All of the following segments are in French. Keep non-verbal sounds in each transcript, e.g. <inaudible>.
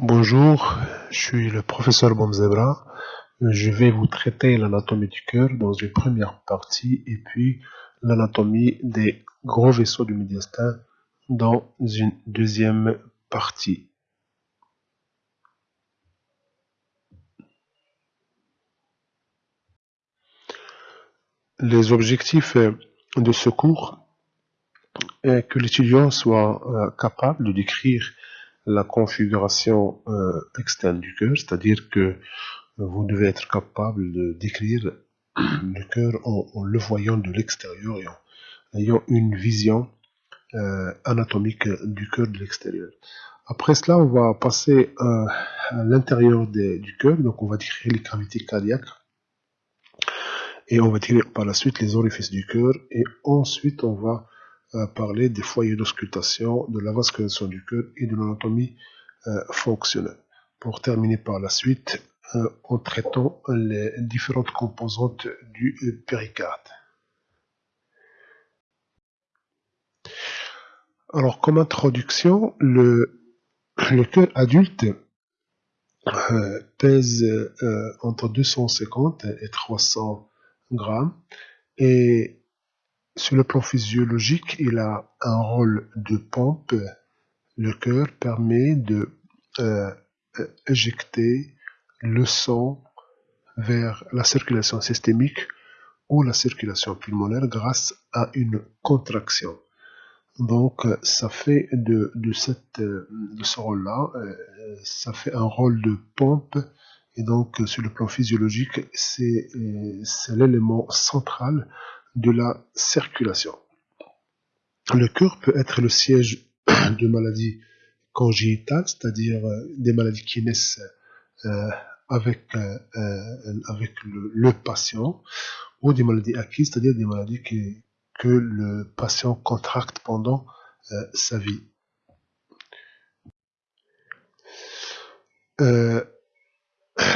Bonjour, je suis le professeur Bomzebra. Je vais vous traiter l'anatomie du cœur dans une première partie et puis l'anatomie des gros vaisseaux du médiastin dans une deuxième partie. Les objectifs de ce cours est que l'étudiant soit euh, capable de décrire la configuration euh, externe du cœur, c'est-à-dire que vous devez être capable de décrire <clears throat> le cœur en, le voyant de l'extérieur et en ayant une vision euh, anatomique du cœur de l'extérieur. Après cela, on va passer euh, à l'intérieur du cœur, donc on va décrire les cavités cardiaques et on va décrire par la suite les orifices du cœur et ensuite on va parler des foyers d'auscultation, de la vascularisation du cœur et de l'anatomie euh, fonctionnelle. Pour terminer par la suite euh, en traitant les différentes composantes du euh, péricarde. Alors comme introduction, le, le cœur adulte pèse entre 250 et 300 grammes et sur le plan physiologique, il a un rôle de pompe. Le cœur permet de euh, le sang vers la circulation systémique ou la circulation pulmonaire grâce à une contraction. Donc, ça fait de, cette, de ce rôle-là, euh, ça fait un rôle de pompe. Et donc, sur le plan physiologique, c'est l'élément central de la circulation. Le cœur peut être le siège de maladies congénitales, c'est-à-dire euh, des maladies qui naissent euh, avec, euh, le, patient, ou des maladies acquises, c'est-à-dire des maladies que le patient contracte pendant sa vie.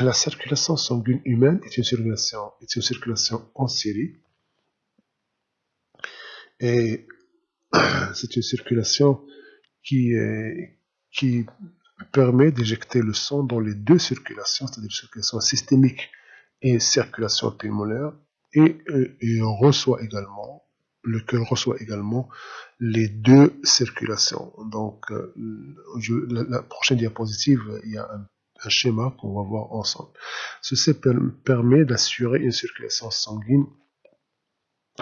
la circulation sanguine humaine est une circulation en série et <clears throat> c'est une circulation qui, permet d'éjecter le sang dans les deux circulations, c'est-à-dire circulation systémique et circulation pulmonaire, et, on reçoit également, le cœur reçoit également les deux circulations. Donc, euh, la, prochaine diapositive, il y a un schéma qu'on va voir ensemble. Ceci permet d'assurer une circulation sanguine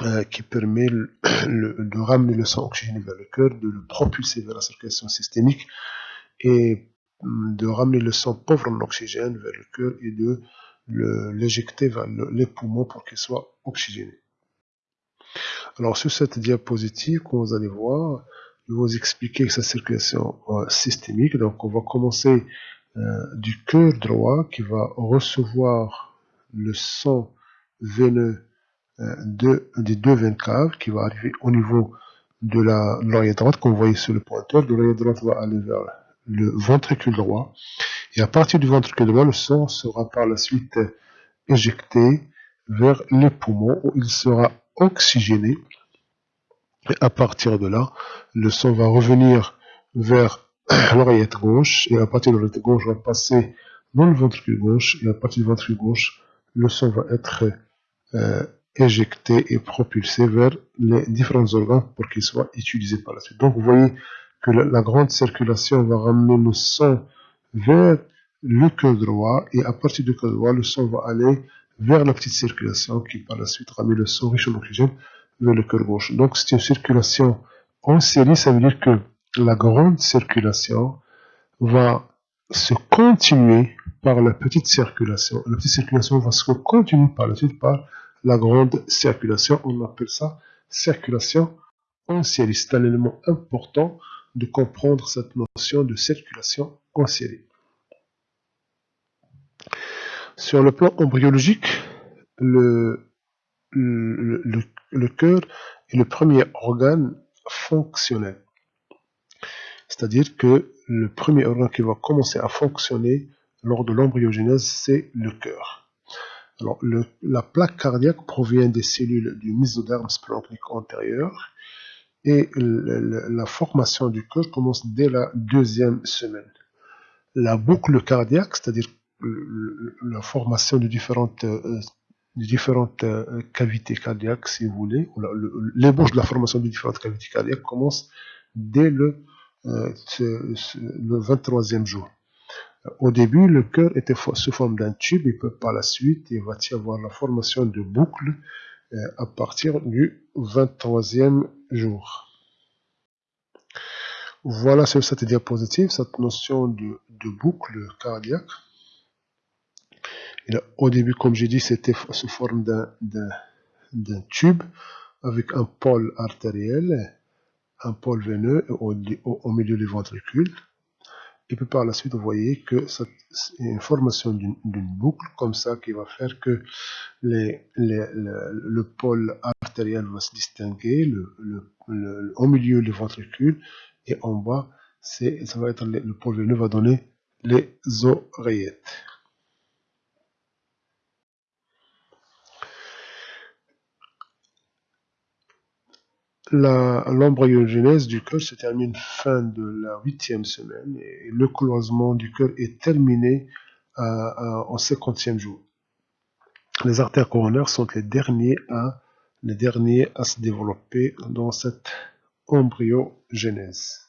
euh, qui permet <clears throat> de ramener le sang oxygéné vers le cœur, de le propulser vers la circulation systémique et hum, de ramener le sang pauvre en oxygène vers le cœur et de l'éjecter vers les poumons pour qu'il soit oxygéné. Alors sur cette diapositive, comme vous allez voir, je vais vous expliquer sa circulation euh, systémique. Donc on va commencer euh, du cœur droit qui va recevoir le sang veineux de, des deux veines caves qui va arriver au niveau de l'oreille droite, comme vous voyez sur le pointeur. L'oreille droite va aller vers le ventricule droit. Et à partir du ventricule droit, le sang sera par la suite éjecté vers les poumons où il sera oxygéné. Et à partir de là, le sang va revenir vers <clears throat> l'oreillette gauche et à partir de l'oreillette gauche, va passer dans le ventricule gauche et à partir du ventricule gauche, le sang va être euh, éjecté et propulsé vers les différents organes pour qu'ils soient utilisés par la suite. Donc vous voyez que la, grande circulation va ramener le sang vers le cœur droit et à partir du cœur droit, le sang va aller vers la petite circulation qui par la suite ramène le sang riche en oxygène vers le cœur gauche. Donc c'est une circulation en série, ça veut dire que la grande circulation va se continuer par la petite circulation. La petite circulation va se continuer par la suite par la grande circulation. On appelle ça circulation en. C'est un élément important de comprendre cette notion de circulation en. Sur le plan embryologique, le, cœur est le premier organe fonctionnel. C'est-à-dire que le premier organe qui va commencer à fonctionner lors de l'embryogenèse, c'est le cœur. Alors, la plaque cardiaque provient des cellules du mésoderme splanchnique antérieur et la formation du cœur commence dès la deuxième semaine. la boucle cardiaque, c'est-à-dire la formation de différentes, euh, euh, cavités cardiaques, si vous voulez, l'ébauche de la formation de différentes cavités cardiaques commence dès le, euh, le 23e jour. Au début, le cœur était sous forme d'un tube, et peut par la suite, il va y avoir la formation de boucles à partir du 23e jour. Voilà sur cette diapositive cette notion de, boucle cardiaque. au début, comme j'ai dit, c'était sous forme d'un tube avec un pôle artériel, un pôle veineux au, au, milieu du ventricule. Et puis par la suite, vous voyez que c'est une formation d'une boucle comme ça qui va faire que les, le, pôle artériel va se distinguer, au milieu du ventricule, et en bas, ça va être le, pôle veineux va donner les oreillettes. L'embryogenèse du cœur se termine fin de la huitième semaine et le cloisement du cœur est terminé au cinquantième jour. Les artères coronaires sont les derniers à, les derniers à se développer dans cette embryogenèse.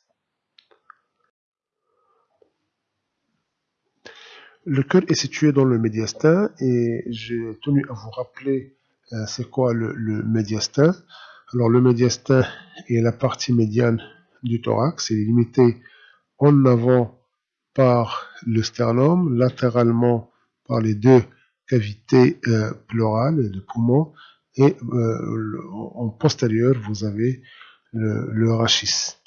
Le cœur est situé dans le médiastin et j'ai tenu à vous rappeler euh, c'est quoi le médiastin. Alors le médiastin est la partie médiane du thorax, il est limité en avant par le sternum, latéralement par les deux cavités euh, pleurales de poumons et euh, en postérieur vous avez le, rachis.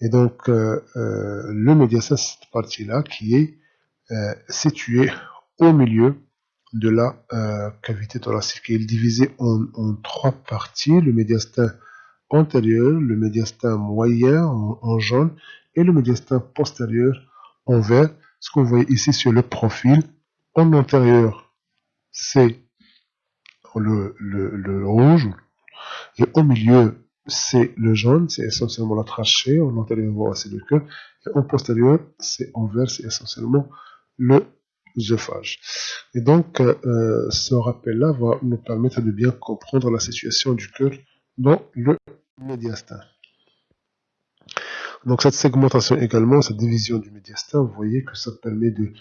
Et donc euh, le médiastin cette partie-là qui est située au milieu de la euh, cavité thoracique. Il est divisé en, trois parties, le médiastin antérieur, le médiastin moyen en, jaune et le médiastin postérieur en vert. Ce qu'on voit ici sur le profil, en antérieur, c'est le, rouge et au milieu, c'est le jaune, c'est essentiellement la trachée, en antérieur, c'est le cœur, et en postérieur, c'est en vert, c'est essentiellement le et donc, euh, ce rappel-là va nous permettre de bien comprendre la situation du cœur dans le médiastin. Donc cette segmentation également, cette division du médiastin, vous voyez que ça permet de,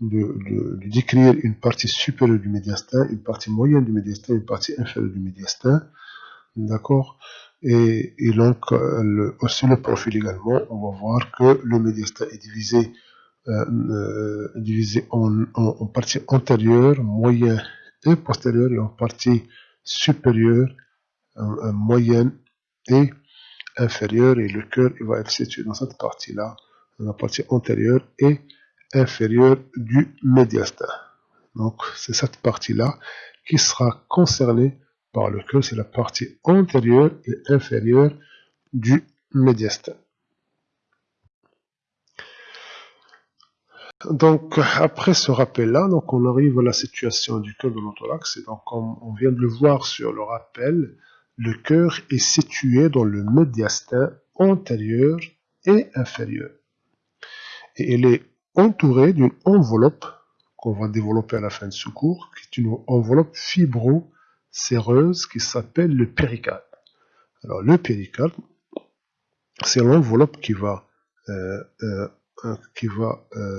décrire une partie supérieure du médiastin, une partie moyenne du médiastin, une partie inférieure du médiastin. D'accord? Et, donc, euh, le, aussi le profil également, on va voir que le médiastin est divisé euh, euh, divisé en, en, partie antérieure, moyenne et postérieure et en partie supérieure, moyenne et inférieure et le cœur il va être situé dans cette partie-là, dans la partie antérieure et inférieure du médiastin. Donc c'est cette partie-là qui sera concernée par le cœur, c'est la partie antérieure et inférieure du médiastin. Donc, après ce rappel-là, donc on arrive à la situation du cœur de l'autorax. Et donc, comme on vient de le voir sur le rappel, le cœur est situé dans le médiastin antérieur et inférieur. Et il est entouré d'une enveloppe qu'on va développer à la fin de ce cours, qui est une enveloppe fibro-séreuse qui s'appelle le péricarde. Alors, le péricarde, c'est l'enveloppe qui va, euh, euh, euh,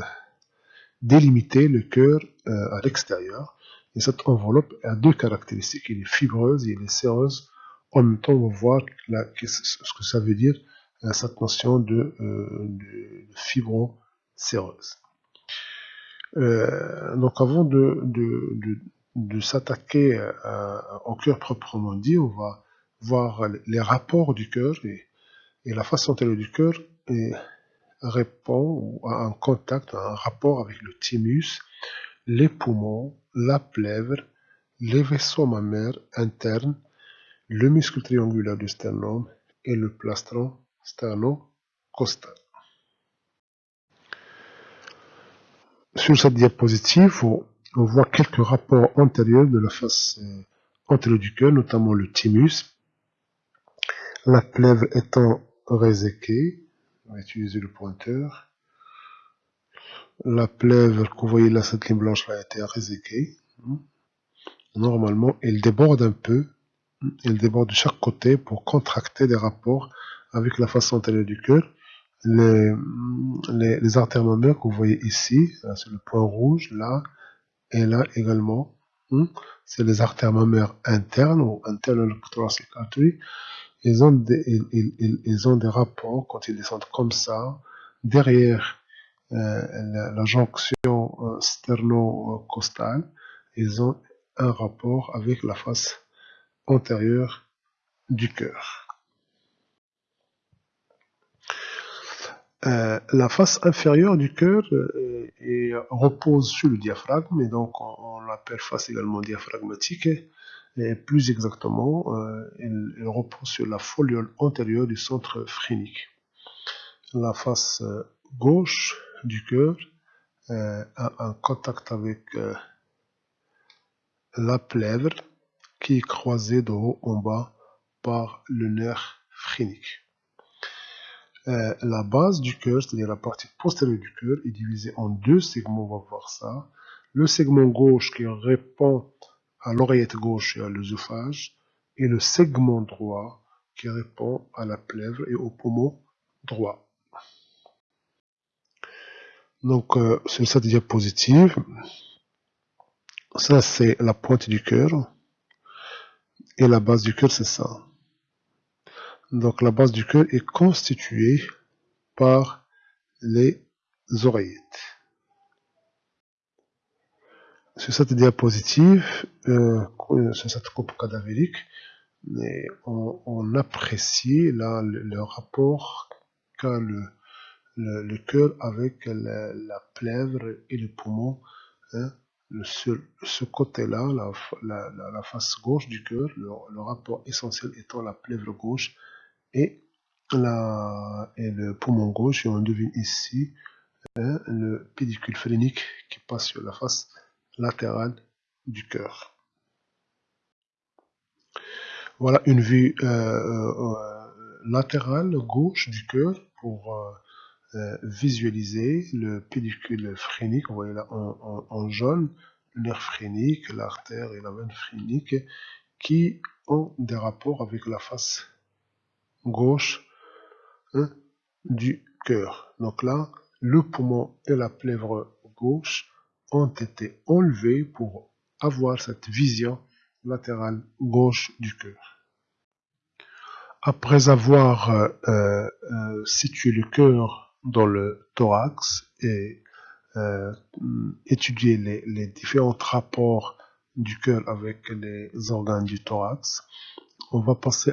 délimiter le cœur euh, à l'extérieur. Et cette enveloppe a deux caractéristiques. Elle est fibreuse et elle est séreuse. En même temps, on va voir ce que ça veut dire, euh, cette notion de, euh, de fibro-séreuse. donc avant de, s'attaquer au cœur proprement dit, on va voir les rapports du cœur et, et la façon dont du cœur est répond à un contact, un rapport avec le thymus, les poumons, la plèvre, les vaisseaux mammaires internes, le muscle triangulaire du sternum et le plastron sterno-costal. Sur cette diapositive, on voit quelques rapports antérieurs de la face euh, antérieure du cœur, notamment le thymus, la plèvre étant réséquée, on va utiliser le pointeur. La plèvre que vous voyez là, cette ligne blanche a été réséquée. Normalement, elle déborde un peu. Elle déborde de chaque côté pour contracter des rapports avec la face antérieure du cœur. Les, les, artères mammaires que vous voyez ici, c'est le point rouge, là et là également, c'est les artères mammaires internes ou internes thoracic artery. Ils ont, des, ils, ils, ont des rapports quand ils descendent comme ça, derrière euh, la, jonction euh, sterno-costale, ils ont un rapport avec la face antérieure du cœur. Euh, la face inférieure du cœur repose sur le diaphragme et donc on, l'appelle face également diaphragmatique plus exactement elle, repose sur la foliole antérieure du centre phrénique. La face gauche du cœur euh, a un contact avec euh, la plèvre qui est croisée de haut en bas par le nerf phrénique. Euh, la base du cœur, c'est-à-dire la partie postérieure du cœur, est divisée en deux segments, on va voir ça. Le segment gauche qui répond à l'oreillette gauche et à l'œsophage, et le segment droit qui répond à la plèvre et au poumon droit. Donc, euh, sur cette diapositive, ça c'est la pointe du cœur. Et la base du cœur, c'est ça. Donc, la base du cœur est constituée par les oreillettes. Sur cette diapositive, euh, sur cette coupe cadavérique, on, apprécie là le rapport qu'a le, cœur avec la, plèvre et le poumon. Hein. ce, côté-là, la, face gauche du cœur, le, rapport essentiel étant la plèvre gauche et le poumon gauche. Et on devine ici hein, le pédicule phrénique qui passe sur la face latérale du cœur. Voilà une vue euh, euh, latérale gauche du cœur pour euh, euh, visualiser le pédicule phrénique, vous voyez là en, jaune, le nerf phrénique, l'artère et la veine phrénique, qui ont des rapports avec la face gauche hein, du cœur. Donc là, le poumon et la plèvre gauche ont été enlevés pour avoir cette vision latérale gauche du cœur. Après avoir euh, euh, situé le cœur dans le thorax et euh, étudier les, différents rapports du cœur avec les organes du thorax. On va passer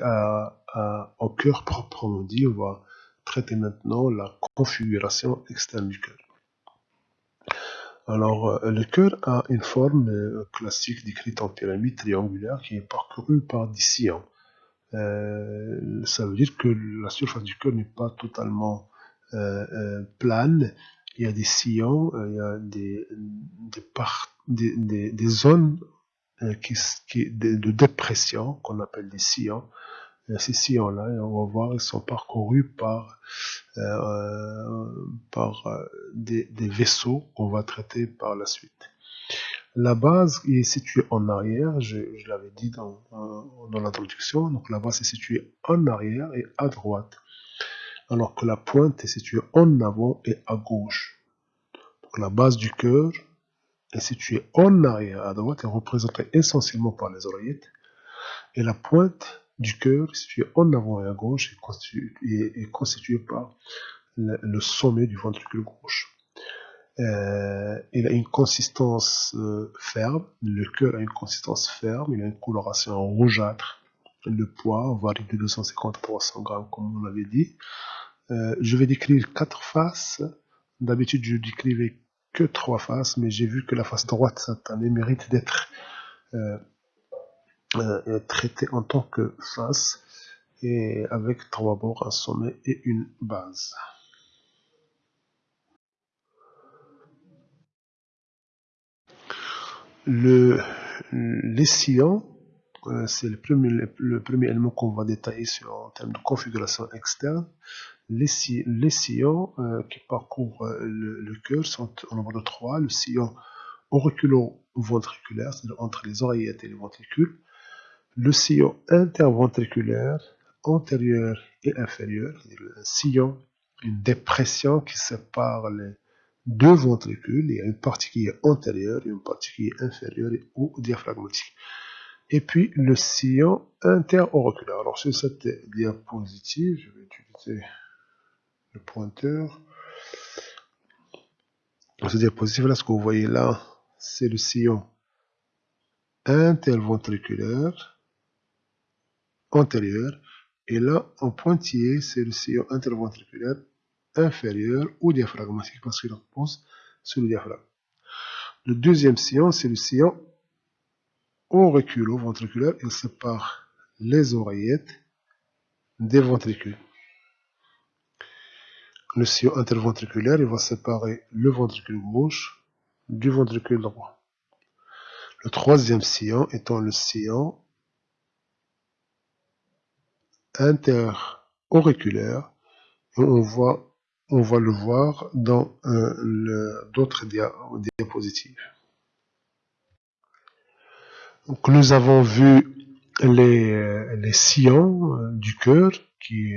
au cœur proprement dit. On va traiter maintenant la configuration externe du cœur. Alors, euh, le cœur a une forme euh, classique décrite en pyramide triangulaire qui est parcourue par des sillons. ça veut dire que la surface du cœur n'est pas totalement euh, euh, plane, il y a des sillons, euh, il y a des, des, zones qui, qui, de, dépression qu'on appelle des sillons. Ces sillons-là, on va voir, ils sont parcourus par, par des, des, vaisseaux qu'on va traiter par la suite. La base est située en arrière, je, je l'avais dit dans, dans l'introduction, donc la base est située en arrière et à droite alors que la pointe est située en avant et à gauche. Donc la base du cœur est située en arrière à droite et représentée essentiellement par les oreillettes. Et la pointe du cœur est située en avant et à gauche et constituée, par le, sommet du ventricule gauche. Euh, il a une consistance euh, ferme, le cœur a une consistance ferme, il a une coloration rougeâtre, le poids varie de 250 à 300 grammes comme on l'avait dit. Euh, je vais décrire quatre faces. D'habitude, je décrivais que trois faces, mais j'ai vu que la face droite cette année mérite d'être euh, euh, traitée en tant que face et avec trois bords, un sommet et une base. Le, les sillons, c'est le premier, le premier élément qu'on va détailler sur, en termes de configuration externe. les, sillons euh, qui parcourent euh, le, cœur sont au nombre de trois. Le sillon auriculo-ventriculaire, c'est-à-dire entre les oreillettes et les ventricules. Le sillon interventriculaire, antérieur et inférieur, un sillon, une dépression qui sépare les deux ventricules. Il y a une partie qui est antérieure et une partie qui est inférieure ou diaphragmatique. Et puis le sillon interauriculaire. Alors sur cette diapositive, je vais utiliser le pointeur. Dans cette diapositive, là, ce que vous voyez là, c'est le sillon interventriculaire antérieur. Et là, en pointillé, c'est le sillon interventriculaire inférieur ou diaphragmatique parce qu'il repose sur le diaphragme. Le deuxième sillon, c'est le sillon auriculo-ventriculaire. Il sépare les oreillettes des ventricules. Le sillon interventriculaire, il va séparer le ventricule gauche du ventricule droit. Le troisième sillon étant le sillon interauriculaire. On voit, on va le voir dans euh, d'autres diapositives. Nous avons vu les, les sillons euh, du cœur qui,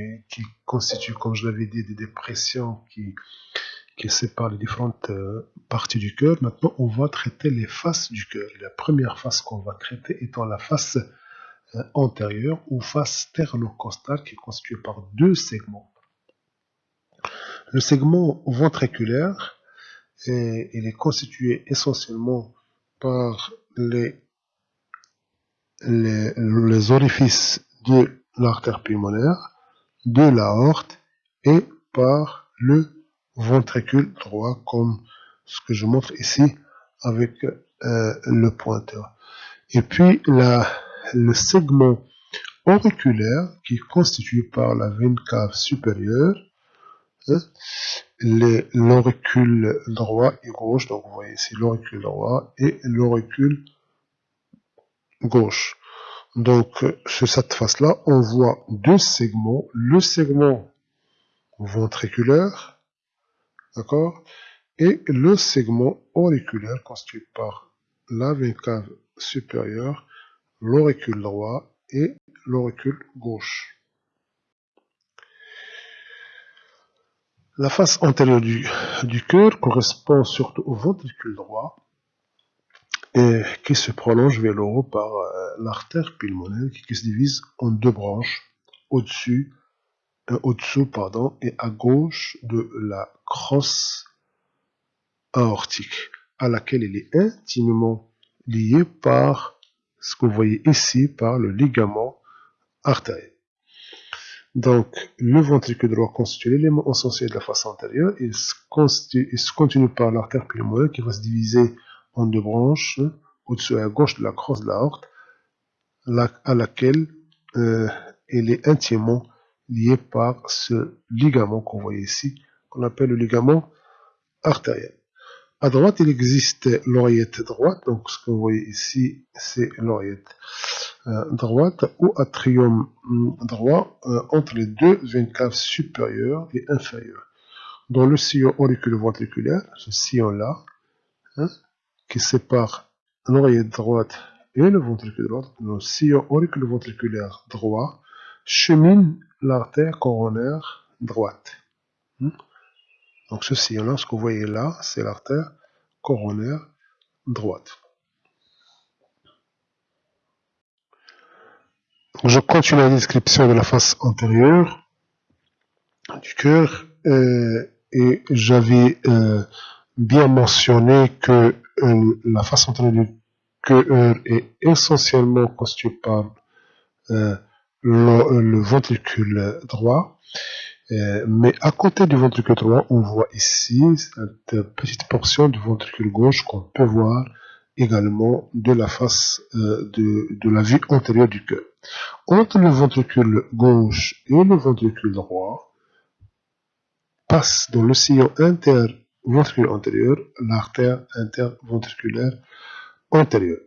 constituent, comme je l'avais dit, des dépressions qui, qui séparent les différentes euh, parties du cœur. Maintenant, on va traiter les faces du cœur. La première face qu'on va traiter étant la face euh, antérieure ou face sternocostale qui est constituée par deux segments. Le segment ventriculaire, il est constitué essentiellement par les, les, les orifices de l'artère pulmonaire, de l'aorte et par le ventricule droit comme ce que je montre ici avec euh, le pointeur. Et puis la, le segment auriculaire qui est constitué par la veine cave supérieure, hein, l'auricule droit et gauche, donc vous voyez ici l'auricule droit et l'auricule gauche. Donc, sur cette face-là, on voit deux segments. Le segment ventriculaire, d'accord, et le segment auriculaire constitué par la veine cave supérieure, l'auricule droit et l'auricule gauche. La face antérieure du, cœur correspond surtout au ventricule droit et qui se prolonge vers le haut par euh, l'artère pulmonaire qui, se divise en deux branches, au-dessus, euh, au-dessous et à gauche de la crosse aortique, à laquelle elle est intimement liée par ce que vous voyez ici, par le ligament artériel. Donc, le ventricule droit constitue l'élément essentiel de la face antérieure. Il se, se continue par l'artère pulmonaire qui va se diviser en deux branches, au-dessus et à gauche de la crosse de l'aorte, à laquelle euh, elle est intimement liée par ce ligament qu'on voit ici, qu'on appelle le ligament artériel. À droite, il existe l'oreillette droite, donc ce que vous voyez ici, c'est l'oreillette euh, droite ou atrium mm, droit euh, entre les deux veines caves supérieures et inférieures. Dans le sillon auriculo-ventriculaire, ce sillon-là, hein, qui sépare l'oreillette droite et le ventricule droit, le sillon auriculo-ventriculaire droit chemine l'artère coronaire droite. Hmm? Donc ce sillon-là, ce que vous voyez là, c'est l'artère coronaire droite. Je continue la description de la face antérieure du cœur euh, et j'avais euh, bien mentionné que euh, la face antérieure du cœur est essentiellement constituée par le, ventricule droit. Euh, mais à côté du ventricule droit, on voit ici cette petite portion du ventricule gauche qu'on peut voir également de la face de, de, la vue antérieure du cœur. Entre le ventricule gauche et le ventricule droit, passe dans le sillon inter ventricule antérieur, l'artère interventriculaire antérieure.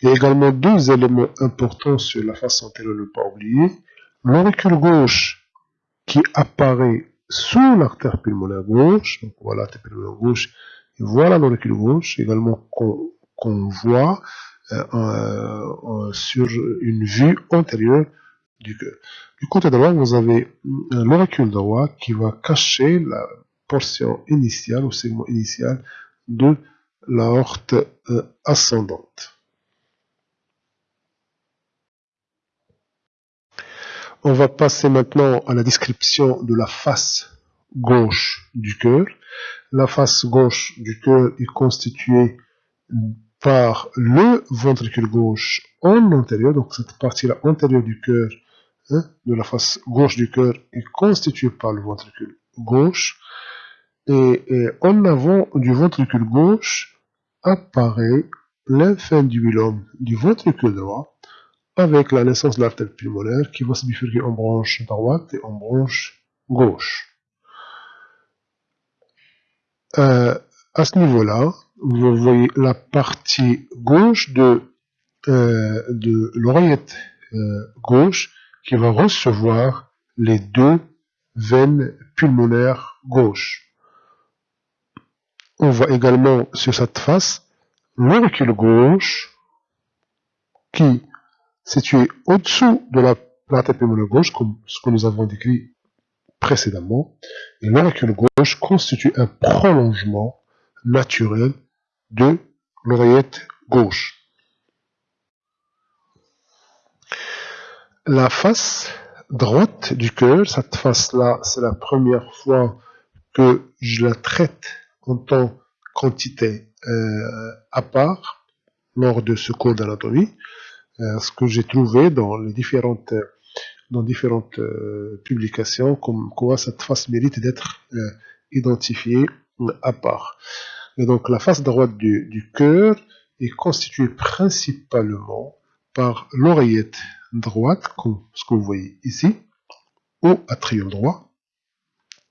Il y a également deux éléments importants sur la face antérieure, ne pas oublier. L'auricule gauche qui apparaît sous l'artère pulmonaire gauche. Donc voilà l'artère pulmonaire gauche. Et voilà l'auricule gauche également qu'on voit euh, sur une vue antérieure du cœur. Du côté droit, vous avez l'auricule droit qui va cacher la portion initiale ou segment initial de l'aorte euh, ascendante. On va passer maintenant à la description de la face gauche du cœur. La face gauche du cœur est constituée par le ventricule gauche en antérieur, donc cette partie-là antérieure du cœur, hein, de la face gauche du cœur, est constituée par le ventricule gauche. Et, en avant du ventricule gauche apparaît l'infundibulum du ventricule droit avec la naissance de l'artère pulmonaire qui va se bifurquer en branche droite et en branche gauche. Euh, à ce niveau-là, vous voyez la partie gauche de, euh, l'oreillette euh, gauche qui va recevoir les deux veines pulmonaires gauches. On voit également sur cette face l'auricule gauche qui, situé au-dessous de la plaque pulmonaire gauche, comme ce que nous avons décrit précédemment, et l'auricule gauche constitue un prolongement naturel de l'oreillette gauche. La face droite du cœur, cette face-là, c'est la première fois que je la traite en tant qu'entité euh, à part lors de ce cours d'anatomie. Euh, ce que j'ai trouvé dans les différentes dans différentes euh, publications comme quoi cette face mérite d'être identifiée à part. Et donc la face droite du, du cœur est constituée principalement par l'oreillette droite, comme ce que vous voyez ici, au atrium droit,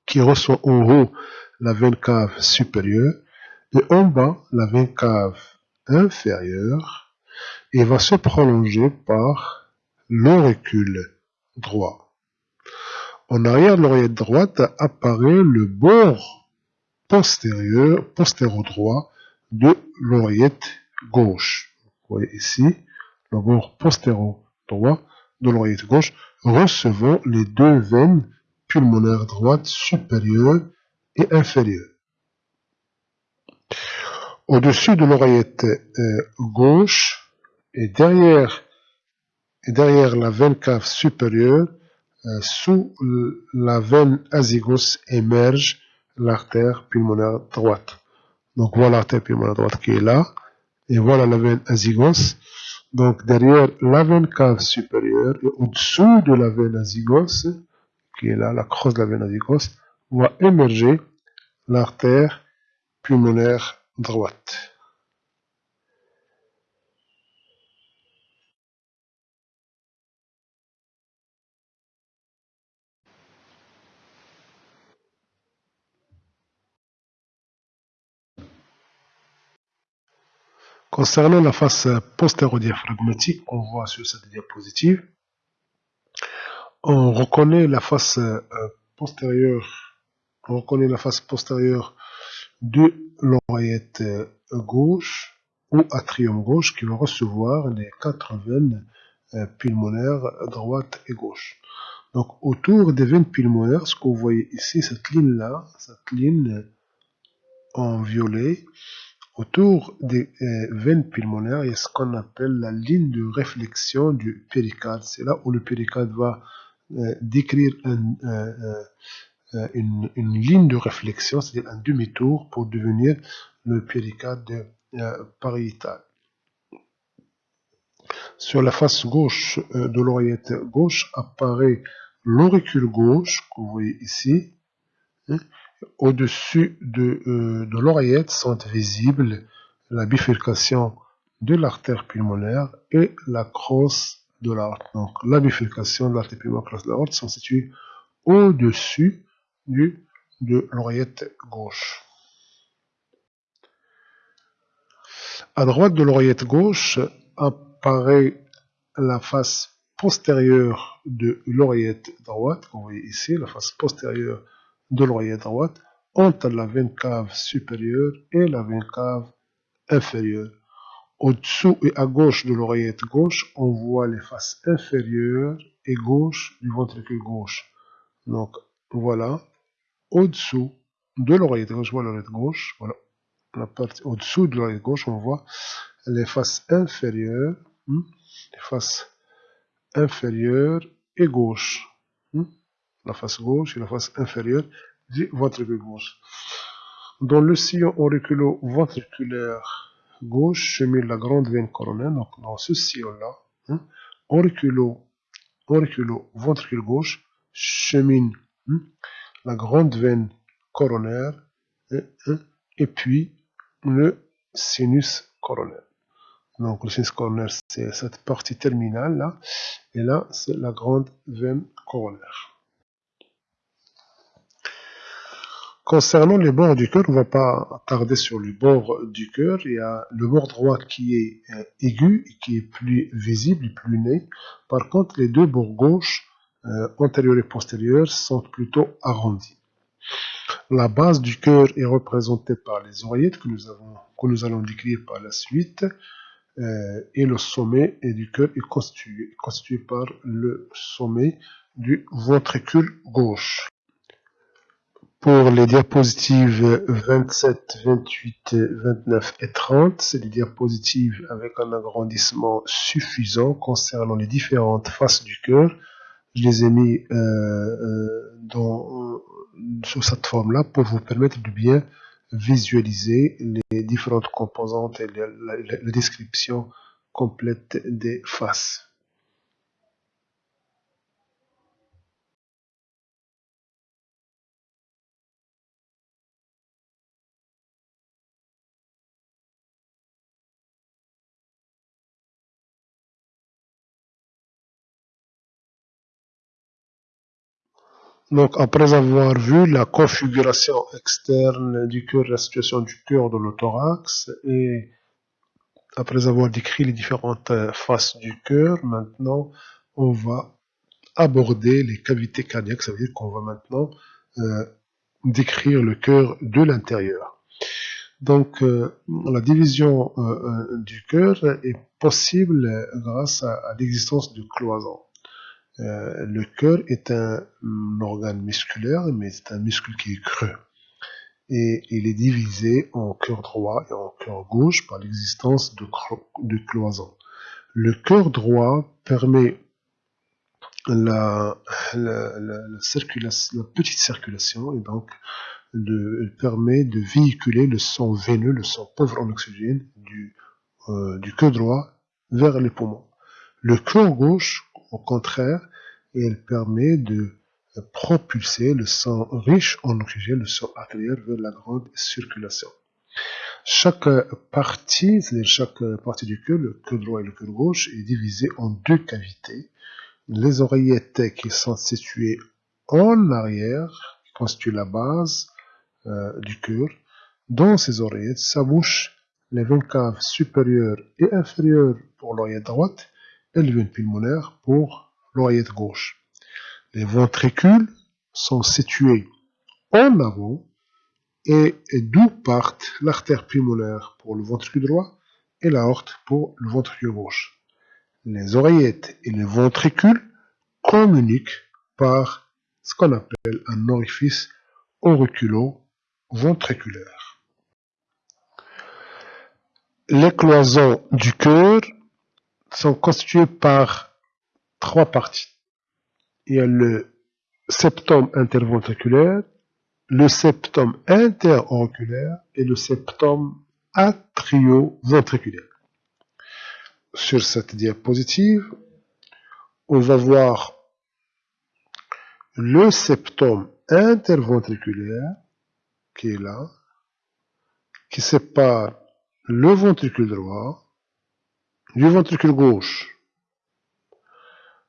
qui reçoit en haut la veine cave supérieure et en bas la veine cave inférieure et va se prolonger par l'auricule droit. En arrière de l'oreillette droite apparaît le bord postérieur, postéro-droit de l'oreillette gauche. Vous voyez ici, le bord postéro-droit de l'oreillette gauche recevant les deux veines pulmonaires droites supérieures et inférieures. Au-dessus de l'oreillette euh, gauche et derrière, et derrière la veine cave supérieure, euh, sous la veine azygos émerge l'artère pulmonaire droite. Donc voilà l'artère pulmonaire droite qui est là. Et voilà la veine azygos. Donc derrière la veine cave supérieure et au-dessous de la veine azygos, qui est là, la crosse de la veine azygos, va émerger l'artère pulmonaire droite. Concernant la face postéro-diaphragmatique qu'on voit sur cette diapositive, on reconnaît la face euh, postérieure, on reconnaît la face postérieure de l'oreillette euh, gauche ou atrium gauche qui va recevoir les quatre veines euh, pulmonaires droite et gauche. Donc autour des veines pulmonaires, ce que vous voyez ici, cette ligne-là, cette ligne en violet, Autour des euh, veines pulmonaires, il y a ce qu'on appelle la ligne de réflexion du péricarde. C'est là où le péricarde va euh, décrire euh, une, ligne de réflexion, c'est-à-dire un demi-tour pour devenir le péricarde pariétal. Sur la face gauche de l'oreillette gauche apparaît l'auricule gauche, que vous voyez ici, au-dessus euh, de, l'oreillette sont visibles la bifurcation de l'artère pulmonaire et la crosse de l'aorte. Donc la bifurcation de l'artère pulmonaire et la crosse de l'aorte sont situées au-dessus de l'oreillette gauche. À droite de l'oreillette gauche apparaît la face postérieure de l'oreillette droite, vous voyez ici, la face postérieure de l'oreillette droite entre la veine cave supérieure et la veine cave inférieure. Au-dessous et à gauche de l'oreillette gauche, on voit les faces inférieures et gauche du ventricule gauche. Donc voilà, au-dessous de l'oreillette gauche, voilà l'oreillette gauche, voilà, la partie au-dessous de l'oreillette gauche, on voit les faces inférieures, hmm, les faces inférieures et gauche. Hmm, la face gauche et la face inférieure du ventricule gauche. Dans le sillon auriculo-ventriculaire gauche chemine la grande veine coronaire. Donc dans ce sillon-là, hein, auriculo-ventricule gauche chemine hein, la grande veine coronaire hein, et puis le sinus coronaire. Donc le sinus coronaire, c'est cette partie terminale là, et là, c'est la grande veine coronaire. Concernant les bords du cœur, on ne va pas tarder sur le bord du cœur. Il y a le bord droit qui est euh, aigu qui est plus visible plus né. Par contre, les deux bords gauche, euh, antérieur et postérieur, sont plutôt arrondis. La base du cœur est représentée par les oreillettes que nous, allons décrire par la suite. Euh, et le sommet du cœur est constitué par le sommet du ventricule gauche. Pour les diapositives 27, 28, 29 et 30, c'est des diapositives avec un agrandissement suffisant concernant les différentes faces du cœur. Je les ai mis euh, euh, dans, sous cette forme-là pour vous permettre de bien visualiser les différentes composantes et la description complète des faces. Donc, après avoir vu la configuration externe du cœur, la situation du cœur de l'autorax, et après avoir décrit les différentes euh, faces du cœur, maintenant, on va aborder les cavités cardiaques. Ça veut dire qu'on va maintenant euh, décrire le cœur de l'intérieur. Donc, euh, la division du cœur est possible grâce à l'existence de cloisons. Euh, le cœur est un, organe musculaire, mais c'est un muscle qui est creux. Et il est divisé en cœur droit et en cœur gauche par l'existence de, cloisons. Le cœur droit permet la, petite circulation et donc permet de véhiculer le sang veineux, le sang pauvre en oxygène du, euh, du cœur droit vers les poumons. Le cœur gauche au contraire, elle permet de propulser le sang riche en oxygène, le sang artériel, vers la grande circulation. Chaque partie, c'est-à-dire chaque partie du cœur, le cœur droit et le cœur gauche, est divisée en deux cavités. Les oreillettes qui sont situées en arrière, qui constituent la base euh, du cœur. Dans ces oreillettes s'abouchent les veines caves supérieures et inférieures pour l'oreillette droite veines pulmonaires pour l'oreillette gauche. Les ventricules sont situés en avant et d'où partent l'artère pulmonaire pour le ventricule droit et l'aorte pour le ventricule gauche. Les oreillettes et les ventricules communiquent par ce qu'on appelle un orifice auriculo-ventriculaire. Les cloisons du cœur sont constituées par trois parties. Il y a le septum interventriculaire, le septum interauriculaire et le septum atrioventriculaire. Sur cette diapositive, on va voir le septum interventriculaire qui est là, qui sépare le ventricule droit du ventricule gauche.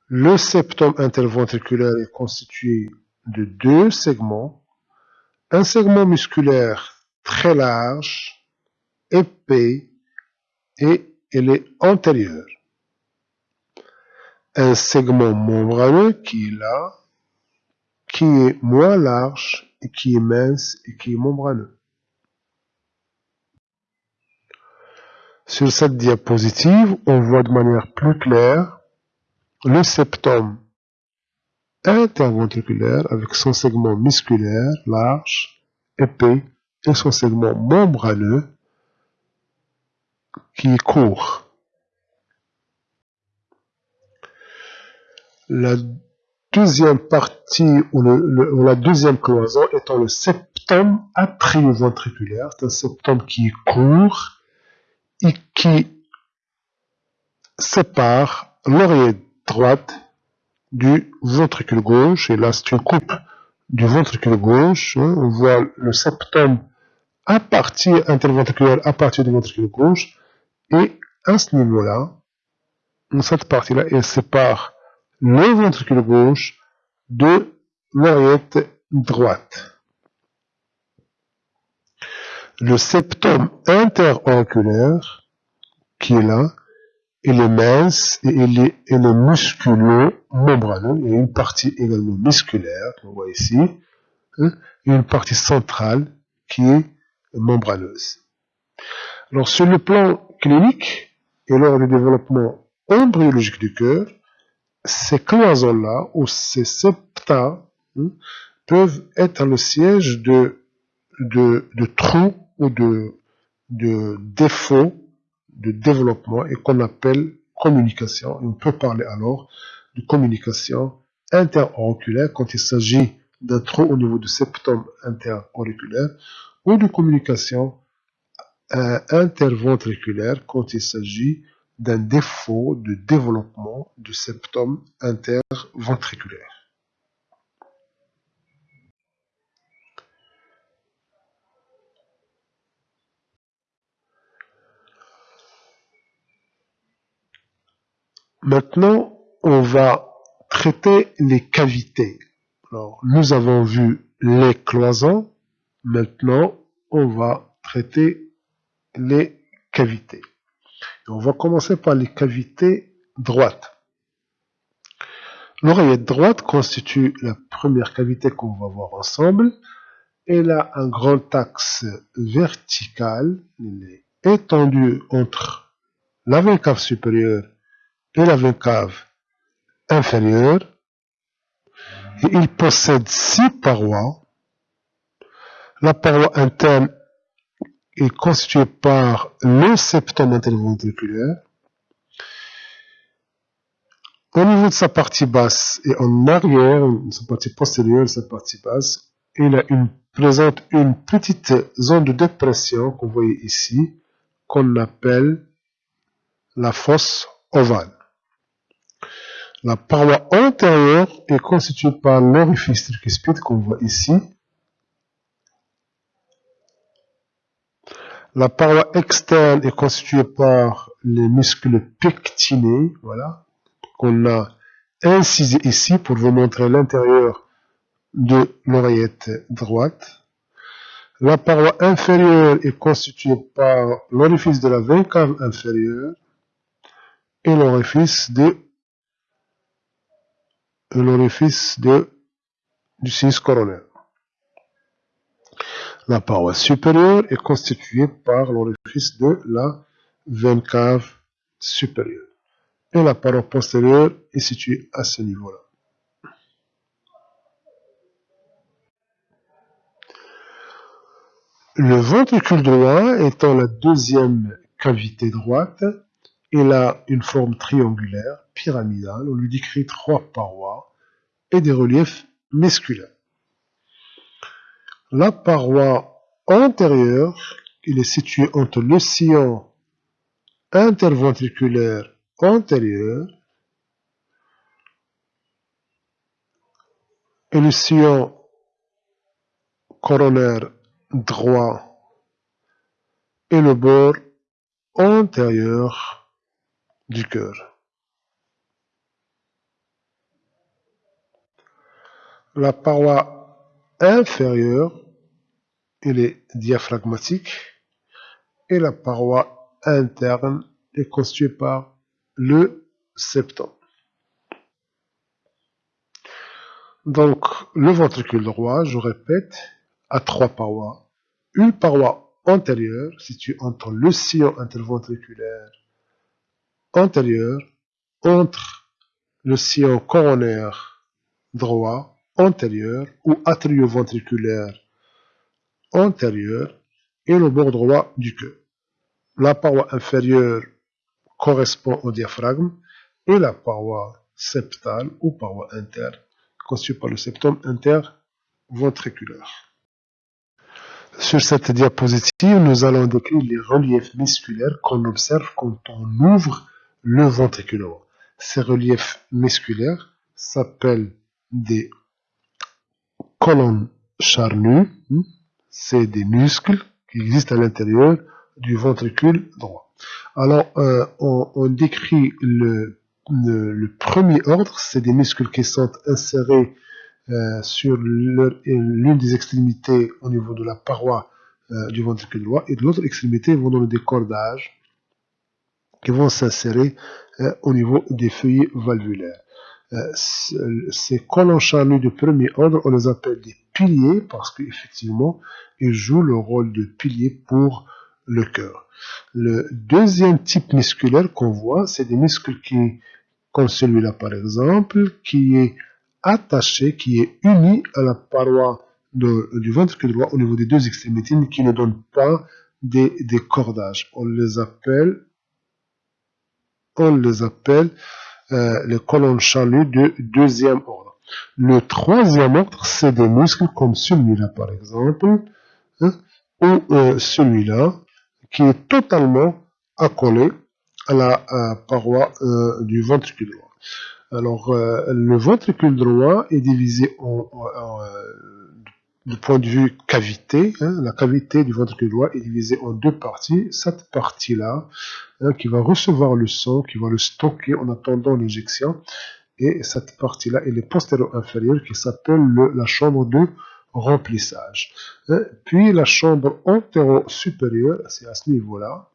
Le septum interventriculaire est constitué de deux segments. Un segment musculaire très large, épais, et il est antérieur. Un segment membraneux qui est là, qui est moins large et qui est mince et qui est membraneux. Sur cette diapositive, on voit de manière plus claire le septum interventriculaire avec son segment musculaire large, épais et son segment membraneux qui est court. La deuxième partie ou, la deuxième cloison étant le septum atrioventriculaire, c'est un septum qui est court qui sépare l'oreille droite du ventricule gauche. Et là, c'est une coupe du ventricule gauche. Hein. on voit le septum à partir interventriculaire à partir du ventricule gauche. Et à ce niveau-là, cette partie-là, elle sépare le ventricule gauche de l'oreillette droite. Le septum interauriculaire, qui est là, il est mince et il est, il est musculeux, membraneux. Il y a une partie également musculaire, qu'on voit ici, hein, et une partie centrale qui est membraneuse. Alors, sur le plan clinique et lors du développement embryologique du cœur, ces cloisons-là, ou ces septa, hein, peuvent être le siège de trous ou de, défauts de développement et qu'on appelle communication. on peut parler alors de communication interauriculaire quand il s'agit d'un trou au niveau du septum interauriculaire ou de communication euh, interventriculaire quand il s'agit d'un défaut de développement du septum interventriculaire. Maintenant, on va traiter les cavités. Alors, nous avons vu les cloisons. Maintenant, on va traiter les cavités. on va commencer par les cavités droites. L'oreillette droite constitue la première cavité qu'on va voir ensemble. Elle a un grand axe vertical. Il est étendu entre la cave supérieure et la cave inférieure et il possède six parois. La paroi interne est constituée par le septum interventriculaire. Au niveau de sa partie basse et en arrière, sa partie postérieure, sa partie basse, il une, présente une petite zone de dépression qu'on voit ici, qu'on appelle la fosse ovale. La paroi antérieure est constituée par l'orifice tricuspide qu'on voit ici. La paroi externe est constituée par les muscles pectinés, voilà, qu'on a incisé ici pour vous montrer l'intérieur de l'oreillette droite. La paroi inférieure est constituée par l'orifice de la cave inférieure et l'orifice de l'orifice du sinus coronaire. La paroi supérieure est constituée par l'orifice de la veine cave supérieure. Et la paroi postérieure est située à ce niveau-là. Le ventricule droit étant la deuxième cavité droite, il a une forme triangulaire, pyramidale. On lui décrit trois parois et des reliefs musculaires. La paroi antérieure, il est situé entre le sillon interventriculaire antérieur et le sillon coronaire droit et le bord antérieur du cœur. La paroi inférieure, elle est diaphragmatique et la paroi interne est constituée par le septum. Donc, le ventricule droit, je répète, a trois parois. Une paroi antérieure, située entre le sillon interventriculaire antérieur, entre le sillon coronaire droit antérieur ou atrioventriculaire antérieur et le bord droit du cœur. La paroi inférieure correspond au diaphragme et la paroi septale ou paroi interne constituée par le septum interventriculaire. Sur cette diapositive, nous allons décrire les reliefs musculaires qu'on observe quand on ouvre le ventricule Ces reliefs musculaires s'appellent des colonnes charnues. C'est des muscles qui existent à l'intérieur du ventricule droit. Alors, euh, on, décrit le, le, premier ordre, c'est des muscles qui sont insérés euh, sur l'une des extrémités au niveau de la paroi euh, du ventricule droit, et de l'autre extrémité vont dans le décordage qui vont s'insérer au niveau des feuillets valvulaires. ces colons charnus de premier ordre, on les appelle des piliers parce qu'effectivement, ils jouent le rôle de pilier pour le cœur. Le deuxième type musculaire qu'on voit, c'est des muscles qui, comme celui-là par exemple, qui est attaché, qui est uni à la paroi du ventricule droit au niveau des deux extrémités, mais qui ne donne pas des cordages. On les appelle, on les appelle euh, les colonnes chaluts de deuxième ordre. Le troisième ordre, c'est des muscles comme celui-là par exemple, hein, ou euh, celui-là, qui est totalement accolé à la paroi euh, du ventricule droit. Alors, le ventricule droit est divisé en, du point de vue cavité, hein, la cavité du ventricule droit est divisée en deux parties. Cette partie-là, hein, qui va recevoir le sang, qui va le stocker en attendant l'injection, et cette partie-là, elle est postéro-inférieure, qui s'appelle la chambre de remplissage. Euh, puis la chambre antéro-supérieure, c'est à ce niveau-là,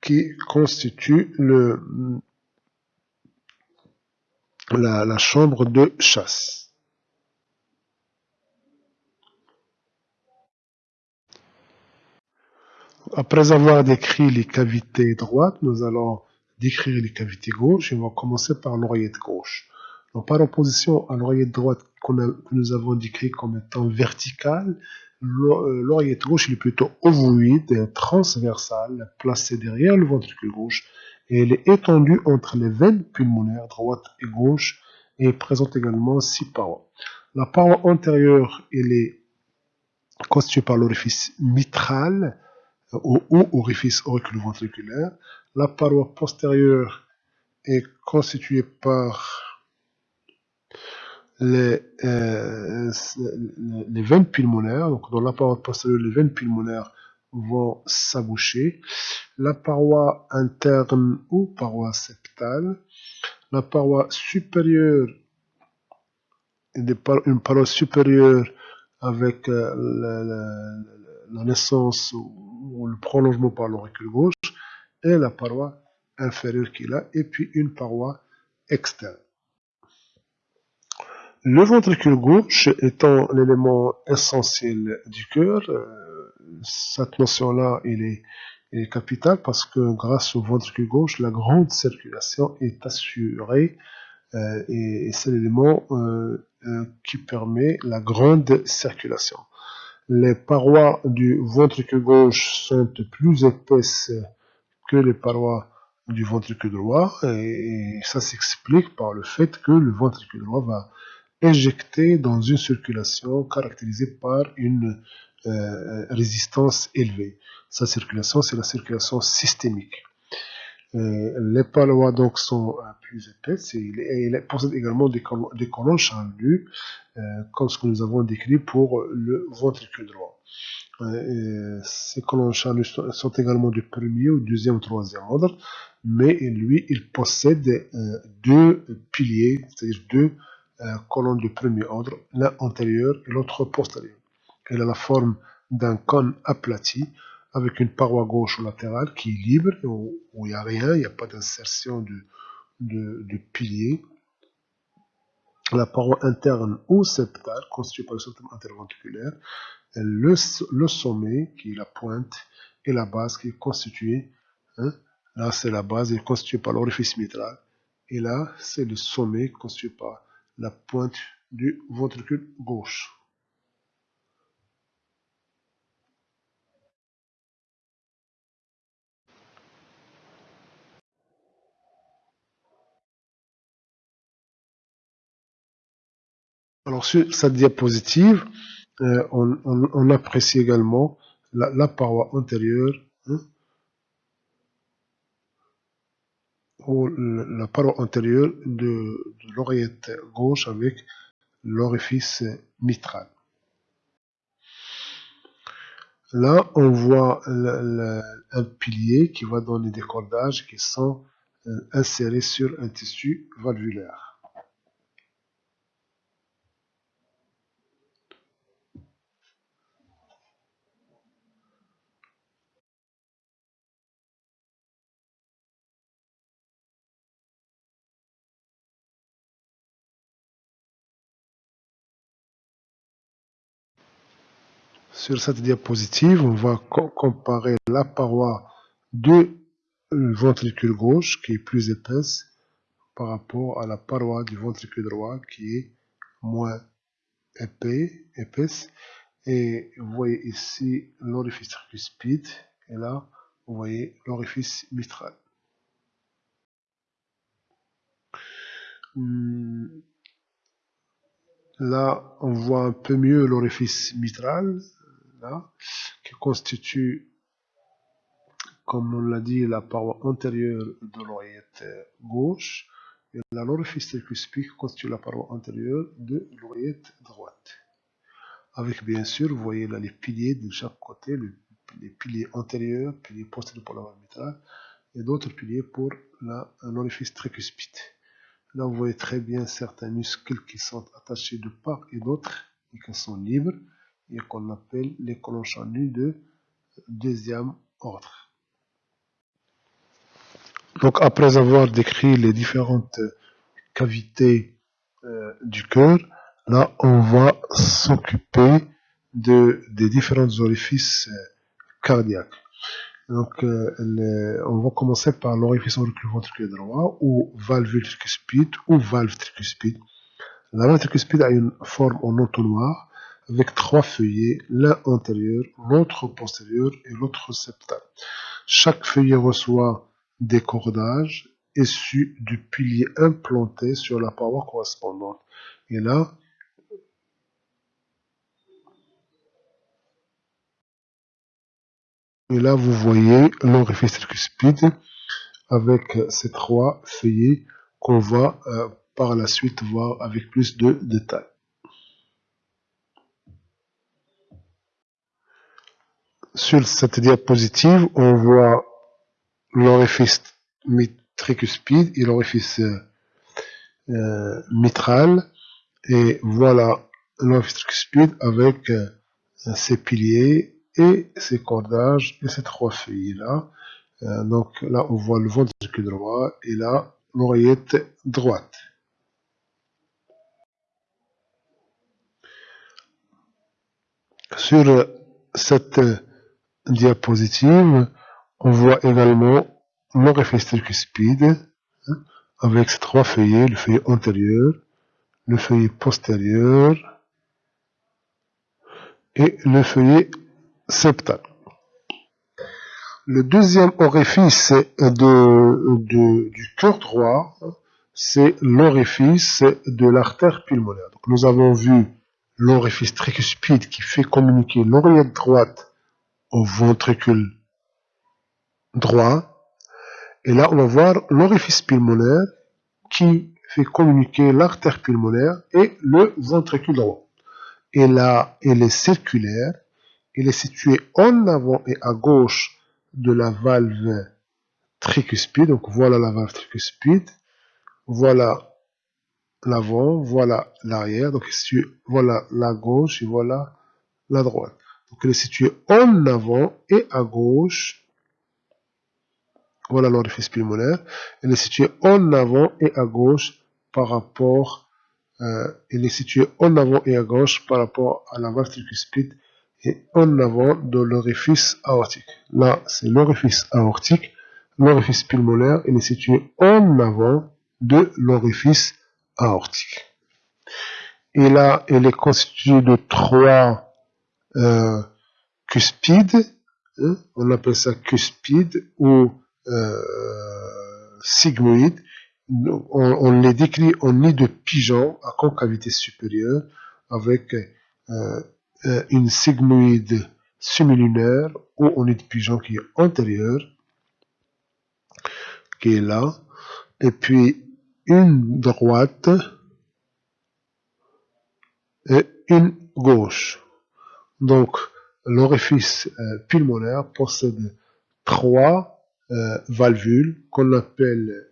qui constitue la chambre de chasse. Après avoir décrit les cavités droites, nous allons décrire les cavités gauches et on va commencer par l'oreillette gauche. Par opposition à l'oreillette droite que nous avons décrit comme étant verticale, euh, l'oreillette gauche est plutôt ovoïde transversale, placée derrière le ventricule gauche, et elle est étendue entre les veines pulmonaires droite et gauche, et présente également six parois. La paroi antérieure, est constituée par l'orifice mitral, euh, ou orifice auriculoventriculaire. La paroi postérieure est constituée par les, euh, les veines pulmonaires, donc dans la paroi postérieure, les veines pulmonaires vont s'aboucher. La paroi interne ou paroi septale, la paroi supérieure, une paroi supérieure avec euh, la, naissance ou, le prolongement par l'auricule gauche, et la paroi inférieure qui est là, et puis une paroi externe. Le ventricule gauche étant l'élément essentiel du cœur, euh, cette notion-là, est, est capitale parce que grâce au ventricule gauche, la grande circulation est assurée euh, et, c'est l'élément euh, qui permet la grande circulation. Les parois du ventricule gauche sont plus épaisses que les parois du ventricule droit et ça s'explique par le fait que le ventricule droit va injecté dans une circulation caractérisée par une euh, résistance élevée. Sa circulation, c'est la circulation systémique. Euh, les parois donc sont euh, plus épaisses et il, possède également des, colonnes, des colonnes comme ce que nous avons décrit pour le ventricule droit. ces colonnes charnues sont, également du premier ou deuxième ou troisième ordre, mais lui, il possède deux piliers, c'est-à-dire deux colonne du premier ordre, l'un antérieur et l'autre postérieur. Elle a la forme d'un cône aplati avec une paroi gauche ou latérale qui est libre, où il n'y a rien, il n'y a pas d'insertion de, pilier. la paroi interne ou septale constituée par le septum interventriculaire, le, le sommet qui est la pointe et la base qui est constituée, hein, là c'est la base, est constituée par l'orifice mitral, et là c'est le sommet constitué par la pointe du ventricule gauche. Alors sur cette diapositive, euh, on, apprécie également la, paroi antérieure hein, ou la paroi antérieure de, l'oreillette gauche avec l'orifice mitral. Là, on voit un pilier qui va donner des cordages qui sont euh, insérés sur un tissu valvulaire. Sur cette diapositive, on va comparer la paroi du ventricule gauche qui est plus épaisse par rapport à la paroi du ventricule droit qui est moins épais, épaisse. Et vous voyez ici l'orifice tricuspide et là vous voyez l'orifice mitral. Hmm. Là, on voit un peu mieux l'orifice mitral qui constitue, comme on l'a dit, la paroi antérieure de l'oreillette gauche, et l'orifice tricuspide constitue la paroi antérieure de l'oreillette droite. Avec bien sûr, vous voyez là les piliers de chaque côté, les piliers antérieurs, piliers postérieurs pour la voie mitrale, et d'autres piliers pour l'orifice tricuspide. Là, vous voyez très bien certains muscles qui sont attachés de part et d'autre et qui sont libres et qu'on appelle les colonnes chanues de deuxième ordre. Donc après avoir décrit les différentes cavités euh, du cœur, là on va s'occuper de, des différents orifices euh, cardiaques. Donc euh, on va commencer par l'orifice auriculo-ventriculaire droit ou valvule tricuspide ou valve tricuspide. La valve tricuspide a une forme en entonnoir avec trois feuillets, l'un antérieur, l'autre postérieur et l'autre septal. Chaque feuillet reçoit des cordages issus du pilier implanté sur la paroi correspondante. Et là, et là vous voyez l'orifice tricuspide avec ces trois feuillets qu'on va euh, par la suite voir avec plus de détails. Sur cette diapositive, on voit l'orifice tricuspide et l'orifice euh, euh, mitral. Et voilà l'orifice tricuspide avec euh, ses piliers et ses cordages et ces trois feuilles là. donc là, on voit le ventricule droit et là, l'oreillette droite. Sur cette diapositive, on voit également l'orifice tricuspide hein, avec ses trois feuillets, le feuillet antérieur, le feuillet postérieur et le feuillet septal. Le deuxième orifice du cœur droit, c'est l'orifice de l'artère pulmonaire. Nous avons vu l'orifice tricuspide qui fait communiquer l'oreillette droite au ventricule droit. Et là, on va voir l'orifice pulmonaire qui fait communiquer l'artère pulmonaire et le ventricule droit. Et là, elle est circulaire. Elle est située en avant et à gauche de la valve tricuspide. Donc voilà la valve tricuspide. Voilà l'avant, voilà l'arrière. Donc voilà la gauche et voilà la droite. Donc elle est située en avant et à gauche. Voilà l'orifice pulmonaire. Elle est située en avant et à gauche par rapport euh, est situé en avant et à gauche par rapport à la valve tricuspide et en avant de l'orifice aortique. Là, c'est l'orifice aortique. L'orifice pulmonaire, il est situé en avant de l'orifice aortique. Et là, il est constitué de trois euh, cuspides. Hein, on appelle ça cuspide ou euh, sigmoïde. On, les décrit en nid de pigeon à concavité supérieure avec euh, une sigmoïde semilunaire ou en nid de pigeon qui est antérieure, qui est là, et puis une droite et une gauche. Donc, l'orifice euh, pulmonaire possède trois euh, valvules qu'on appelle,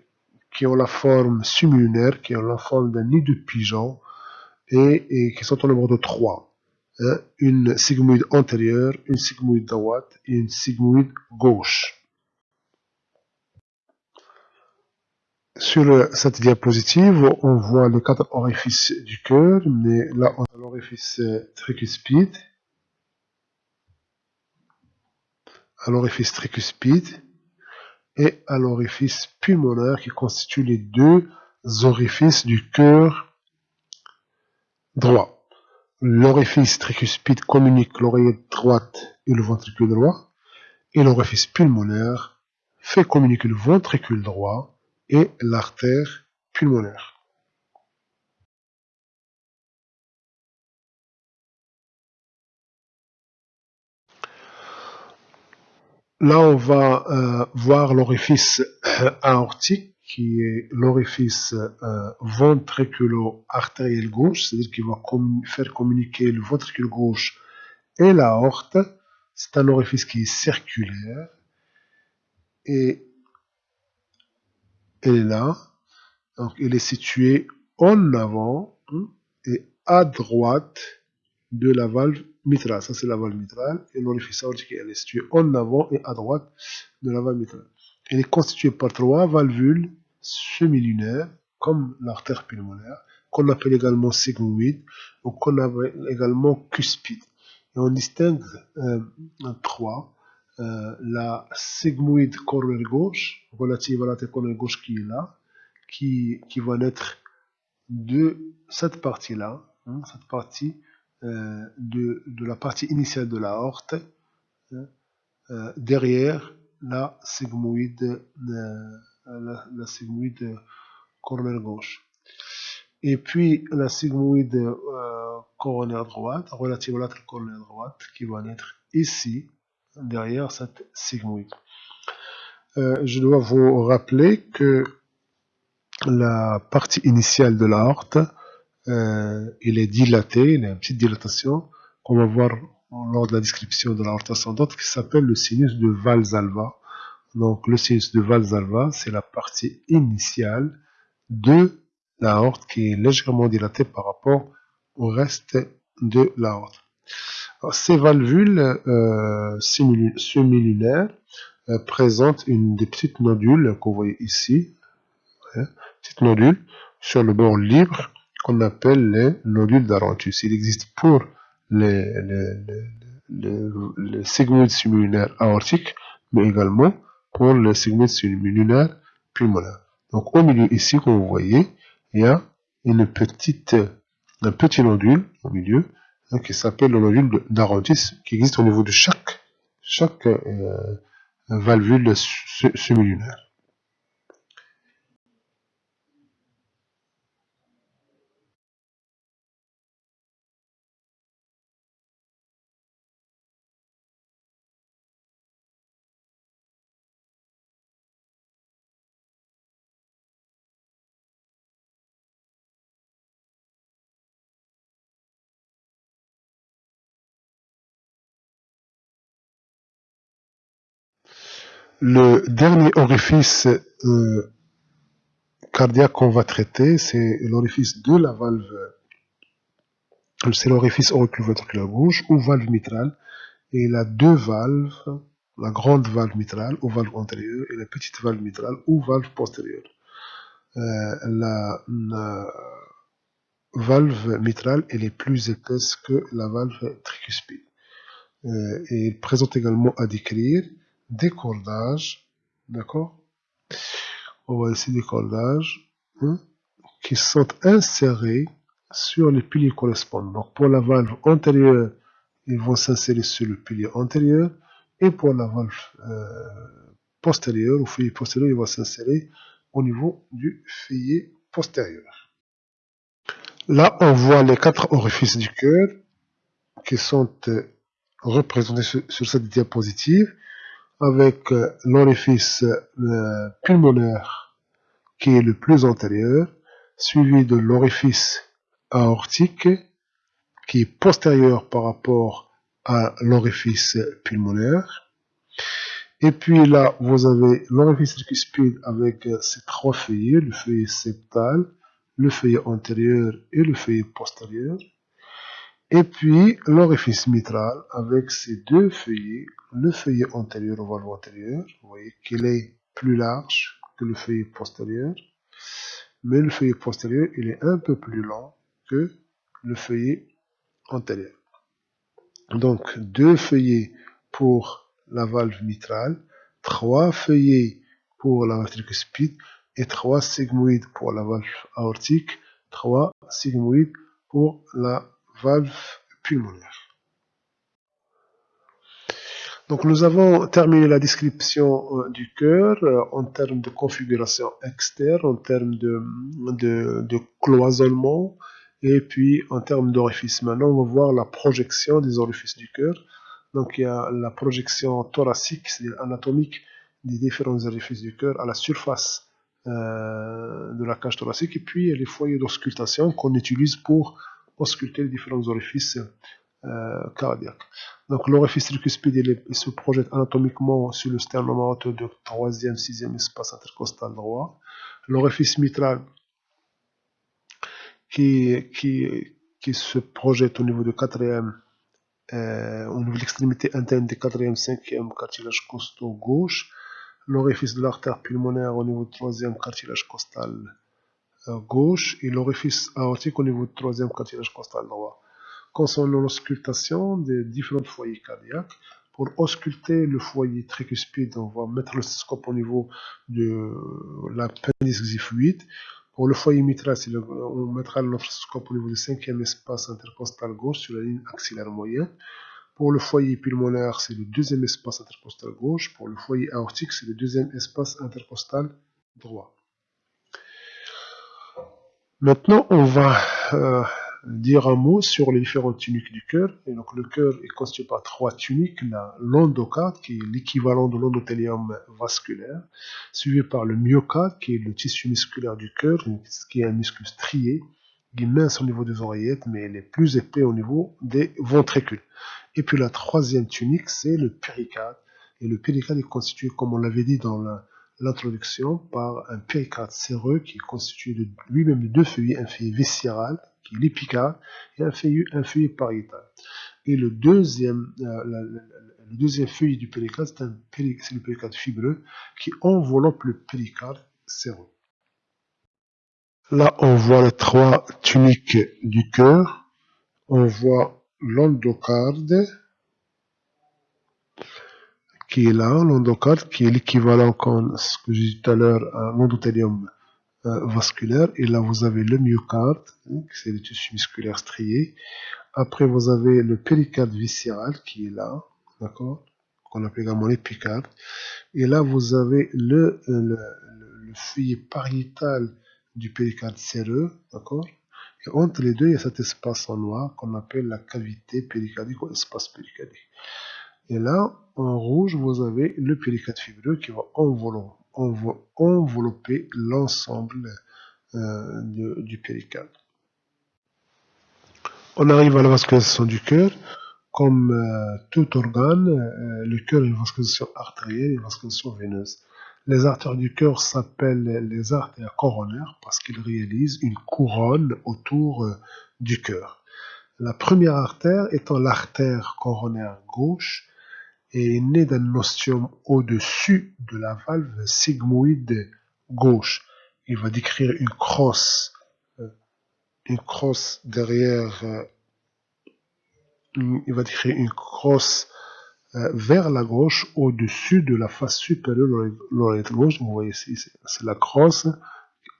qui ont la forme similunaire, qui ont la forme d'un nid de pigeon et, qui sont au nombre de trois. Hein. une sigmoïde antérieure, une sigmoïde droite et une sigmoïde gauche. Sur cette diapositive, on voit les quatre orifices du cœur, mais là on a l'orifice tricuspide, à l'orifice tricuspide et à l'orifice pulmonaire qui constituent les deux orifices du cœur droit. L'orifice tricuspide communique l'oreillette droite et le ventricule droit et l'orifice pulmonaire fait communiquer le ventricule droit et l'artère pulmonaire. Là, on va euh, voir l'orifice euh, aortique, qui est l'orifice euh, ventriculo-artériel gauche, c'est-à-dire qu'il va faire communiquer le ventricule gauche et l'aorte. C'est un orifice qui est circulaire. Et il est là. Donc, il est situé en avant hein, et à droite de la valve mitrale. Ça, c'est la valve mitrale. Et l'orifice aortique, elle est située en avant et à droite de la valve mitrale. Elle est constituée par trois valvules semi-lunaires, comme l'artère pulmonaire, qu'on appelle également sigmoïde, ou qu'on appelle également cuspide. Et on distingue euh, trois. Euh, la sigmoïde coronaire gauche, relative à la coronaire gauche qui est là, qui, qui va naître de cette partie-là, hein, cette partie de, de, la partie initiale de la horte hein, euh, derrière la sigmoïde, euh, la, coronaire gauche. Et puis la sigmoïde coronaire droite, relative à la coronaire droite, qui va naître ici, derrière cette sigmoïde. je dois vous rappeler que la partie initiale de la horte euh, il est dilaté, il a une petite dilatation qu'on va voir lors de la description de l'aorte ascendante qui s'appelle le sinus de Valsalva. Donc le sinus de Valsalva, c'est la partie initiale de l'aorte qui est légèrement dilatée par rapport au reste de l'aorte. Ces valvules euh, semilunaires euh, présentent une des petites nodules vous voyez ici, hein, petites nodules sur le bord libre qu'on appelle les nodules d'Arantus. Il existe pour les, les, les, les sigmoïdes aortiques, mais également pour les sigmoïdes similunaires pulmonaires. Donc au milieu ici, comme vous voyez, il y a une petite, un petit nodule au milieu hein, qui s'appelle le nodule d'Arantus, qui existe au niveau de chaque, chaque euh, valvule. Le dernier orifice euh, cardiaque qu'on va traiter, c'est l'orifice de la valve, c'est l'orifice auriculoventriculaire gauche ou valve mitrale. Et il a deux valves, la grande valve mitrale ou valve antérieure et la petite valve mitrale ou valve postérieure. Euh, la, valve mitrale elle est plus épaisse que la valve tricuspide. Euh, et il présente également à décrire des cordages, d'accord? On voit ici des cordages hein, qui sont insérés sur les piliers correspondants. Donc pour la valve antérieure, ils vont s'insérer sur le pilier antérieur et pour la valve euh, postérieure, ou feuillet postérieur, il va s'insérer au niveau du feuillet postérieur. Là, on voit les quatre orifices du cœur qui sont euh, représentés sur, cette diapositive avec euh, l'orifice pulmonaire qui est le plus antérieur, suivi de l'orifice aortique qui est postérieur par rapport à l'orifice pulmonaire. Et puis là, vous avez l'orifice tricuspide avec ses trois feuillets, le feuillet septal, le feuillet antérieur et le feuillet postérieur. Et puis l'orifice mitral avec ses deux feuillets, le feuillet antérieur au valve antérieur, vous voyez qu'il est plus large que le feuillet postérieur, mais le feuillet postérieur, il est un peu plus long que le feuillet antérieur. Donc, deux feuillets pour la valve mitrale, trois feuillets pour la valve tricuspide et trois sigmoïdes pour la valve aortique, trois sigmoïdes pour la valve pulmonaire. Donc nous avons terminé la description euh, du cœur euh, en termes de configuration externe, en termes de, cloisonnement, et puis, en termes d'orifices, maintenant, on va voir la projection des orifices du cœur. Donc, il y a la projection thoracique, c'est-à-dire anatomique, des différents orifices du cœur à la surface euh, de la cage thoracique. Et puis, les foyers d'auscultation qu'on utilise pour ausculter les différents orifices euh, cardiaques. Donc, l'orifice tricuspide, il, se projette anatomiquement sur le sternum aorteux de 3e, 6e espace intercostal droit. L'orifice mitral, qui, qui, qui se projette au niveau de quatrième, euh, au niveau de l'extrémité interne du quatrième, cinquième cartilage costaux gauche, l'orifice de l'artère pulmonaire au niveau du troisième cartilage costal euh, gauche et l'orifice aortique au niveau du troisième cartilage costal droit. Concernant l'auscultation des différents foyers cardiaques, pour ausculter le foyer tricuspide, on va mettre le stethoscope au niveau de la pénis xiphoïde. Pour le foyer mitral, on mettra l'orthoscope au niveau du cinquième espace intercostal gauche sur la ligne axillaire moyenne. Pour le foyer pulmonaire, c'est le deuxième espace intercostal gauche. Pour le foyer aortique, c'est le deuxième espace intercostal droit. Maintenant, on va euh, dire un mot sur les différentes tuniques du cœur. Et donc, le cœur est constitué par trois tuniques. L'endocarde, qui est l'équivalent de l'endothélium vasculaire, suivi par le myocarde, qui est le tissu musculaire du cœur, qui est un muscle strié, qui est mince au niveau des oreillettes, mais il est plus épais au niveau des ventricules. Et puis la troisième tunique, c'est le péricarde. Et le péricarde est constitué, comme on l'avait dit dans l'introduction, par un péricarde séreux qui est constitué de lui-même de deux feuillets, un feuillet viscéral qui est l'épicarde, et un feuillet, un pariétal. Et le deuxième, euh, le deuxième feuillet du péricarde, c'est le péricarde fibreux qui enveloppe le péricarde séreux. Là, on voit les trois tuniques du cœur. On voit l'endocarde, qui est là, l'endocarde, qui est l'équivalent, comme ce que j'ai dit tout à l'heure, à l'endothélium euh, vasculaire. Et là, vous avez le myocarde, hein, c'est le tissu musculaire strié. Après, vous avez le péricarde viscéral qui est là, d'accord Qu'on appelle également l'épicarde. Et là, vous avez le, le, le feuillet pariétal du péricarde séreux, d'accord Et entre les deux, il y a cet espace en noir qu'on appelle la cavité péricardique ou espace péricardique. Et là, en rouge, vous avez le péricarde fibreux qui va envelopper l'ensemble euh, du péricarde. On arrive à la vascularisation du cœur. Comme euh, tout organe, euh, le cœur a une vascularisation artérielle et une vascularisation veineuse. Les artères du cœur s'appellent les artères coronaires parce qu'ils réalisent une couronne autour du cœur. La première artère étant l'artère coronaire gauche est né d'un ostium au-dessus de la valve sigmoïde gauche. Il va décrire une crosse, euh, une crosse derrière, euh, il va décrire une crosse euh, vers la gauche au-dessus de la face supérieure de l'oreillette gauche. Vous voyez ici, c'est la crosse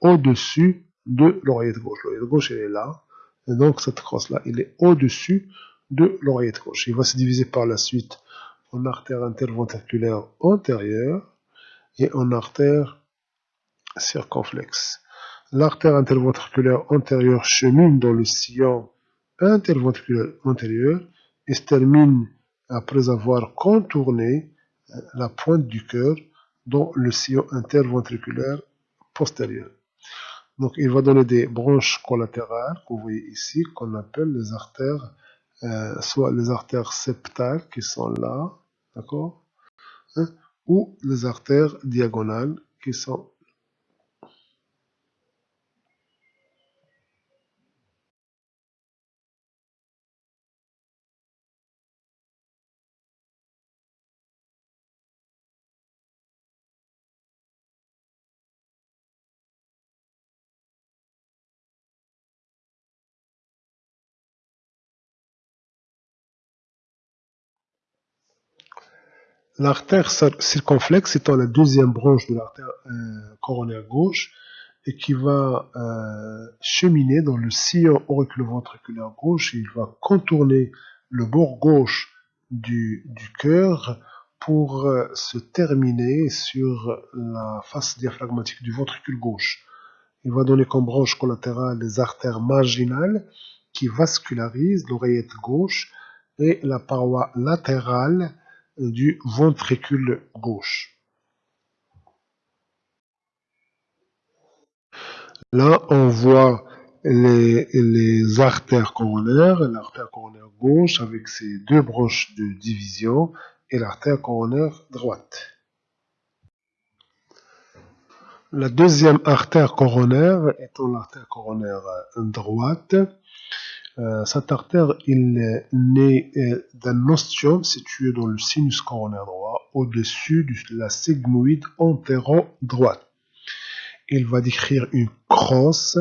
au-dessus de l'oreillette gauche. L'oreillette gauche, elle est là. Et donc, cette crosse-là, elle est au-dessus de l'oreillette gauche. Il va se diviser par la suite en artère interventriculaire antérieure et en artère circonflexe. L'artère interventriculaire antérieure chemine dans le sillon interventriculaire antérieur et se termine après avoir contourné euh, la pointe du cœur dans le sillon interventriculaire postérieur. Donc, il va donner des branches collatérales que vous voyez ici, qu'on appelle les artères, euh, soit les artères septales qui sont là, hein, ou les artères diagonales qui sont L'artère circonflexe étant la deuxième branche de l'artère euh, coronaire gauche et qui va euh, cheminer dans le sillon auriculoventriculaire gauche. il va contourner le bord gauche du, du cœur pour euh, se terminer sur la face diaphragmatique du ventricule gauche. Il va donner comme branche collatérale les artères marginales qui vascularisent l'oreillette gauche et la paroi latérale du ventricule gauche. Là, on voit les, artères coronaires, l'artère coronaire gauche avec ses deux branches de division et l'artère coronaire droite. La deuxième artère coronaire étant l'artère coronaire droite, euh, cette artère il est né euh, d'un ostium situé dans le sinus coronaire droit, au-dessus de la sigmoïde antéro-droite. Il va décrire une crosse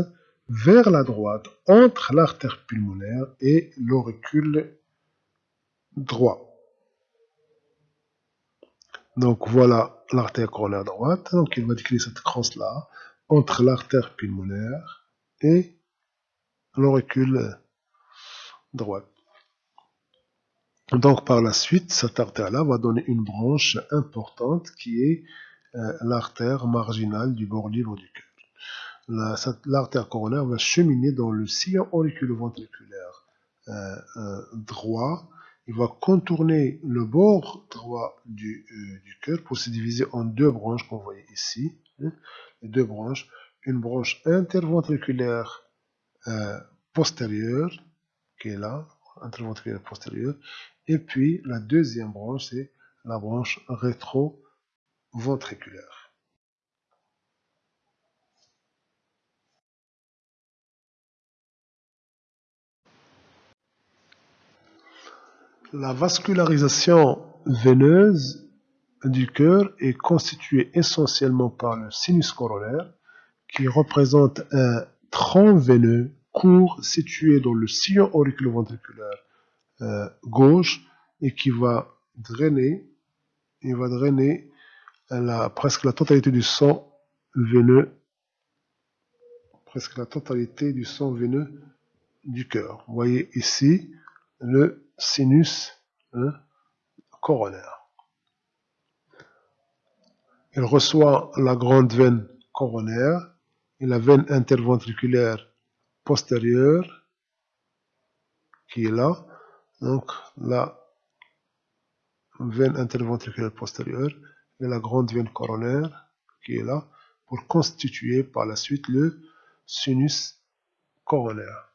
vers la droite entre l'artère pulmonaire et l'auricule droit. Donc voilà l'artère coronaire droite. Donc il va décrire cette crosse-là entre l'artère pulmonaire et l'auricule Donc par la suite, cette artère-là va donner une branche importante qui est euh, l'artère marginale du bord libre du cœur. L'artère coronaire va cheminer dans le sillon auriculoventriculaire euh, euh, droit. Il va contourner le bord droit du, cœur pour se diviser en deux branches qu'on voit ici. Hein, deux branches. Une branche interventriculaire postérieure qui est là, interventriculaire postérieur. Et puis la deuxième branche, c'est la branche rétro-ventriculaire. La vascularisation veineuse du cœur est constituée essentiellement par le sinus corollaire qui représente un tronc veineux court situé dans le sillon auriculoventriculaire euh, gauche et qui va drainer, il va drainer presque la totalité du sang veineux, presque la totalité du sang veineux du cœur. Vous voyez ici le sinus hein, coronaire. Il reçoit la grande veine coronaire et la veine interventriculaire qui est là. Donc la veine interventriculaire postérieure et la grande veine coronaire qui est là pour constituer par la suite le sinus coronaire.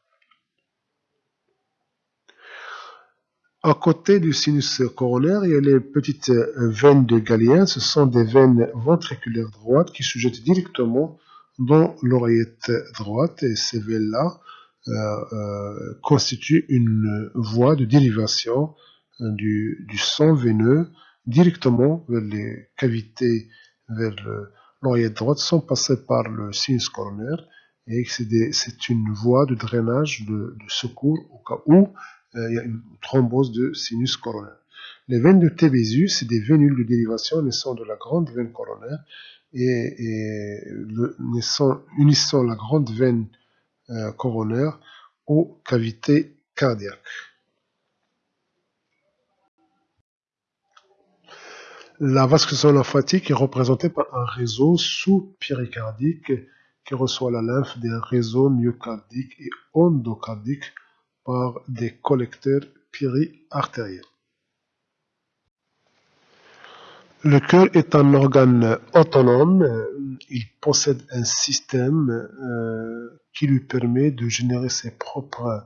À côté du sinus coronaire, il y a les petites veines de Galien. Ce sont des veines ventriculaires droites qui se jettent directement dans l'oreillette droite et ces veines-là euh, euh, constituent une voie de dérivation euh, du, sang veineux directement vers les cavités vers l'oreillette droite sans passer par le sinus coronaire et c'est une voie de drainage de, secours au cas où il y a une thrombose de sinus coronaire. Les veines de Tébésus, c'est des vénules de dérivation naissant de la grande veine coronaire et, unissant la grande veine euh, coronaire aux cavités cardiaques. La vasculation lymphatique est représentée par un réseau sous-péricardique qui reçoit la lymphe des réseaux myocardiques et endocardiques par des collecteurs périartériels. Le cœur est un organe autonome. Il possède un système euh, qui lui permet de générer ses propres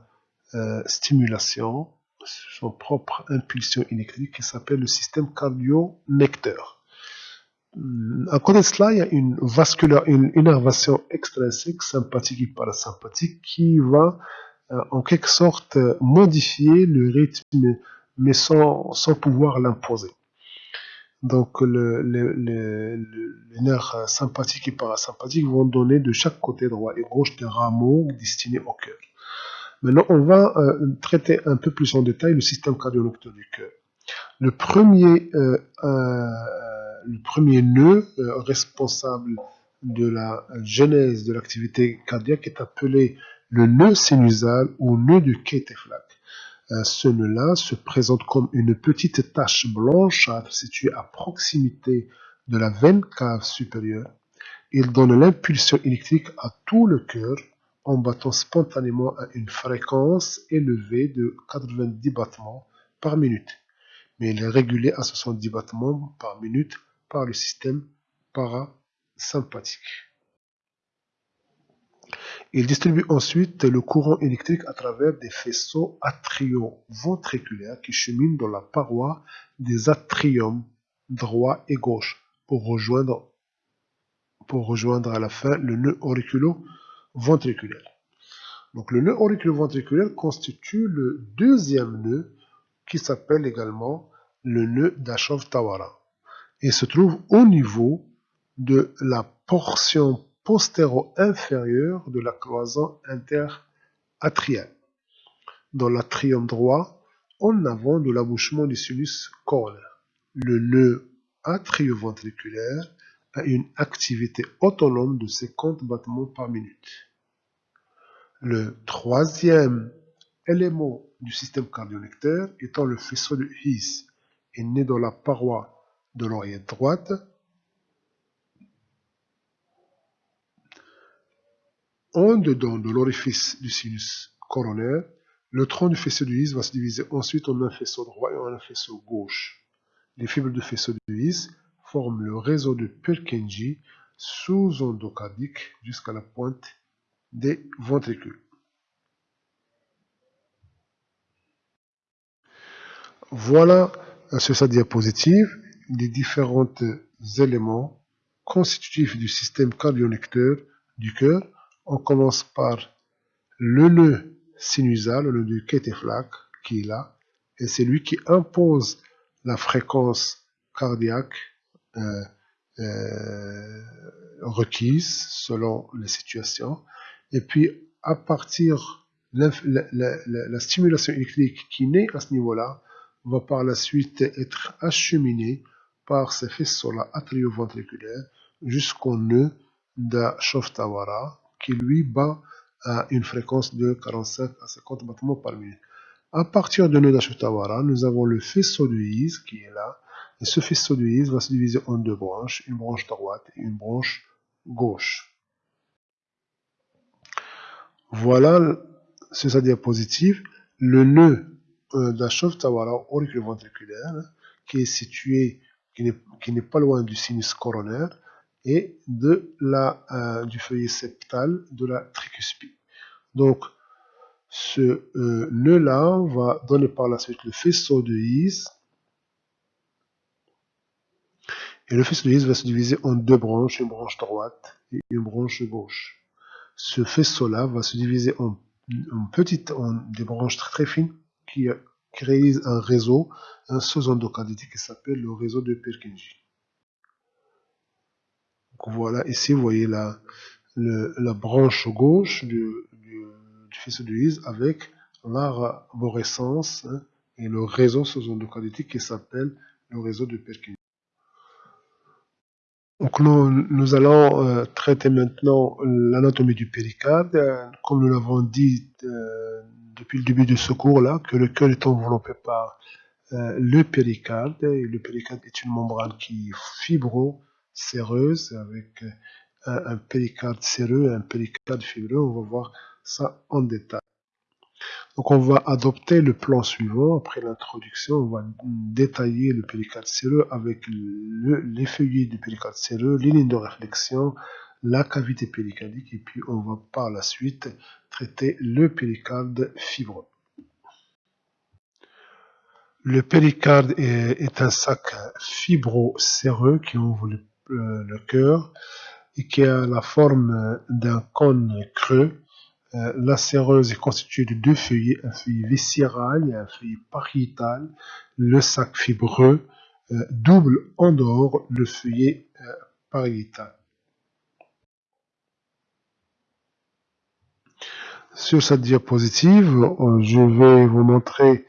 euh, stimulations, son propre impulsion électrique qui s'appelle le système cardio-necteur. À côté de cela, il y a une vasculaire, une innervation extrinsèque, sympathique et parasympathique, qui va euh, en quelque sorte modifier le rythme, mais sans pouvoir l'imposer. Donc le, les nerfs sympathiques et parasympathiques vont donner de chaque côté droit et gauche des rameaux destinés au cœur. Maintenant, on va euh, traiter un peu plus en détail le système cardiovasculaire du cœur. Le premier, euh, euh, le premier nœud responsable de la genèse de l'activité cardiaque est appelé le nœud sinusal ou nœud du Keteflag. Ce nœud-là se présente comme une petite tache blanchâtre située à proximité de la veine cave supérieure. Il donne l'impulsion électrique à tout le cœur en battant spontanément à une fréquence élevée de 90 battements par minute, mais il est régulé à 70 battements par minute par le système parasympathique. Il distribue ensuite le courant électrique à travers des faisceaux atrioventriculaires qui cheminent dans la paroi des atriums droit et gauche pour rejoindre, pour rejoindre à la fin le nœud auriculo ventriculaire. Donc le nœud auriculo-ventriculaire constitue le deuxième nœud qui s'appelle également le nœud d'Ashov-Tawara et se trouve au niveau de la portion postéro-inférieure de la cloison interatriale, dans l'atrium droit, en avant de l'abouchement du sinus coronaire. Le nœud atrioventriculaire a une activité autonome de 50 battements par minute. Le troisième élément du système cardionectaire étant le faisceau de His est né dans la paroi de l'oreillette droite en dedans de l'orifice du sinus coronaire, le tronc du faisceau de His va se diviser ensuite en un faisceau droit et en un faisceau gauche. Les fibres du faisceau de His forme le réseau de Purkinje sous-endocardique jusqu'à la pointe des ventricules. Voilà sur sa diapositive les différents éléments constitutifs du système cardionecteur du cœur. On commence par le nœud sinusal, le nœud Keteflak, qui est là, et c'est lui qui impose la fréquence cardiaque euh, euh, requise selon les situations. Et puis, à partir la, la, stimulation électrique qui naît à ce niveau-là va par la suite être acheminée par ces faisceaux-là atrioventriculaires jusqu'au nœud d'Ashoftawara qui lui bat à une fréquence de 45 à 50 battements par minute. À partir du nœud d'Ashoftawara, nous avons le faisceau de Is qui est là, et ce faisceau de Is va se diviser en deux branches, une branche droite et une branche gauche. Voilà, sur sa diapositive, le nœud euh, d'Ashov-Tawara auriculoventriculaire qui est situé, qui n'est pas loin du sinus coronaire et de la, euh, du feuillet septal de la tricuspide. Donc, ce euh, nœud-là va donner par la suite le faisceau de Is Et le faisceau de Higgs va se diviser en deux branches, une branche droite et une branche gauche. Ce faisceau-là va se diviser en, petites, en des branches très, fines qui, réalisent un réseau, un sous-endocardité qui s'appelle le réseau de Purkinje. Voilà, ici vous voyez la, branche gauche du, du, faisceau de Higgs avec l'arborescence hein, et le réseau sous-endocarditique qui s'appelle le réseau de Perkin. Donc nous, allons euh, traiter maintenant l'anatomie du péricarde. Comme nous l'avons dit euh, depuis le début de ce cours-là, que le cœur est enveloppé par euh, le péricarde. Le péricarde est une membrane qui est fibro-séreuse avec un, un péricarde séreux un péricarde fibreux. On va voir ça en détail. Donc on va adopter le plan suivant. Après l'introduction, on va détailler le péricarde séreux avec le, les feuillets du péricarde séreux, les lignes de réflexion, la cavité péricardique et puis on va par la suite traiter le péricarde fibreux. Le péricarde est, un sac fibro-séreux qui ouvre le, euh, cœur et qui a la forme d'un cône creux euh, la séreuse est constituée de deux feuillets, un feuillet viscéral et un feuillet pariétal. Le sac fibreux euh, double en dehors le feuillet euh, pariétal. Sur cette diapositive, je vais vous montrer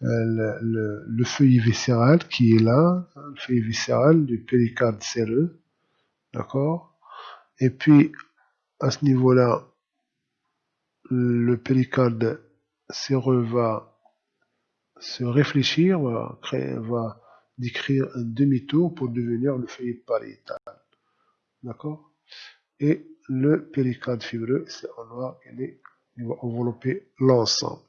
le, le, le, feuillet viscéral qui est là, le feuillet viscéral du péricarde séreux. D'accord? Et puis, à ce niveau-là, le péricarde séreux va se réfléchir, va, décrire un demi-tour pour devenir le feuillet pariétal. D'accord? Et le péricarde fibreux, c'est en noir, il, il va envelopper l'ensemble.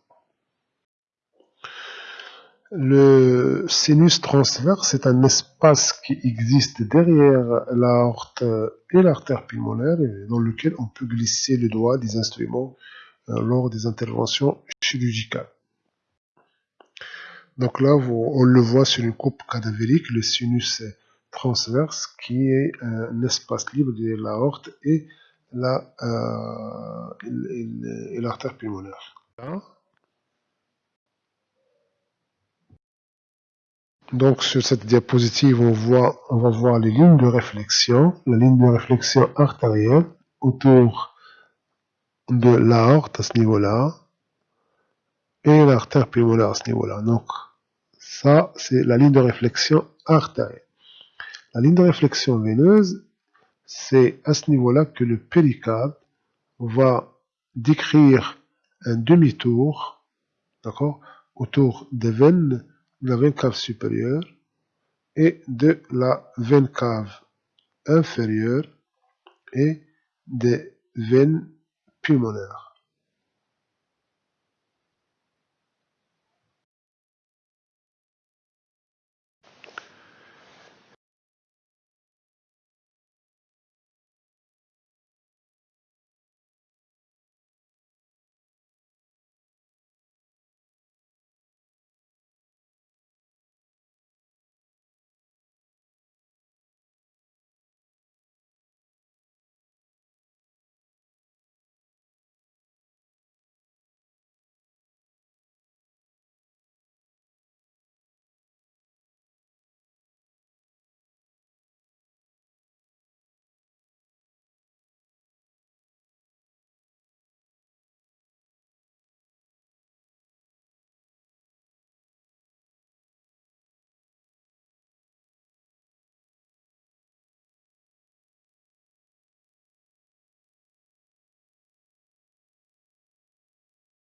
Le sinus transverse est un espace qui existe derrière l'aorte et l'artère pulmonaire dans lequel on peut glisser le doigt des instruments euh, lors des interventions chirurgicales. Donc là, on le voit sur une coupe cadavérique, le sinus transverse, qui est un espace libre de l'aorte et l'artère euh, pulmonaire. Donc sur cette diapositive, on, va voir les lignes de réflexion, la ligne de réflexion artérielle autour de l'aorte à ce niveau-là et l'artère pulmonaire à ce niveau-là. Donc, ça, c'est la ligne de réflexion artérielle. La ligne de réflexion veineuse, c'est à ce niveau-là que le péricarde va décrire un demi-tour, d'accord, autour des veines de la veine cave supérieure et de la veine cave inférieure et des veines pulmonaire.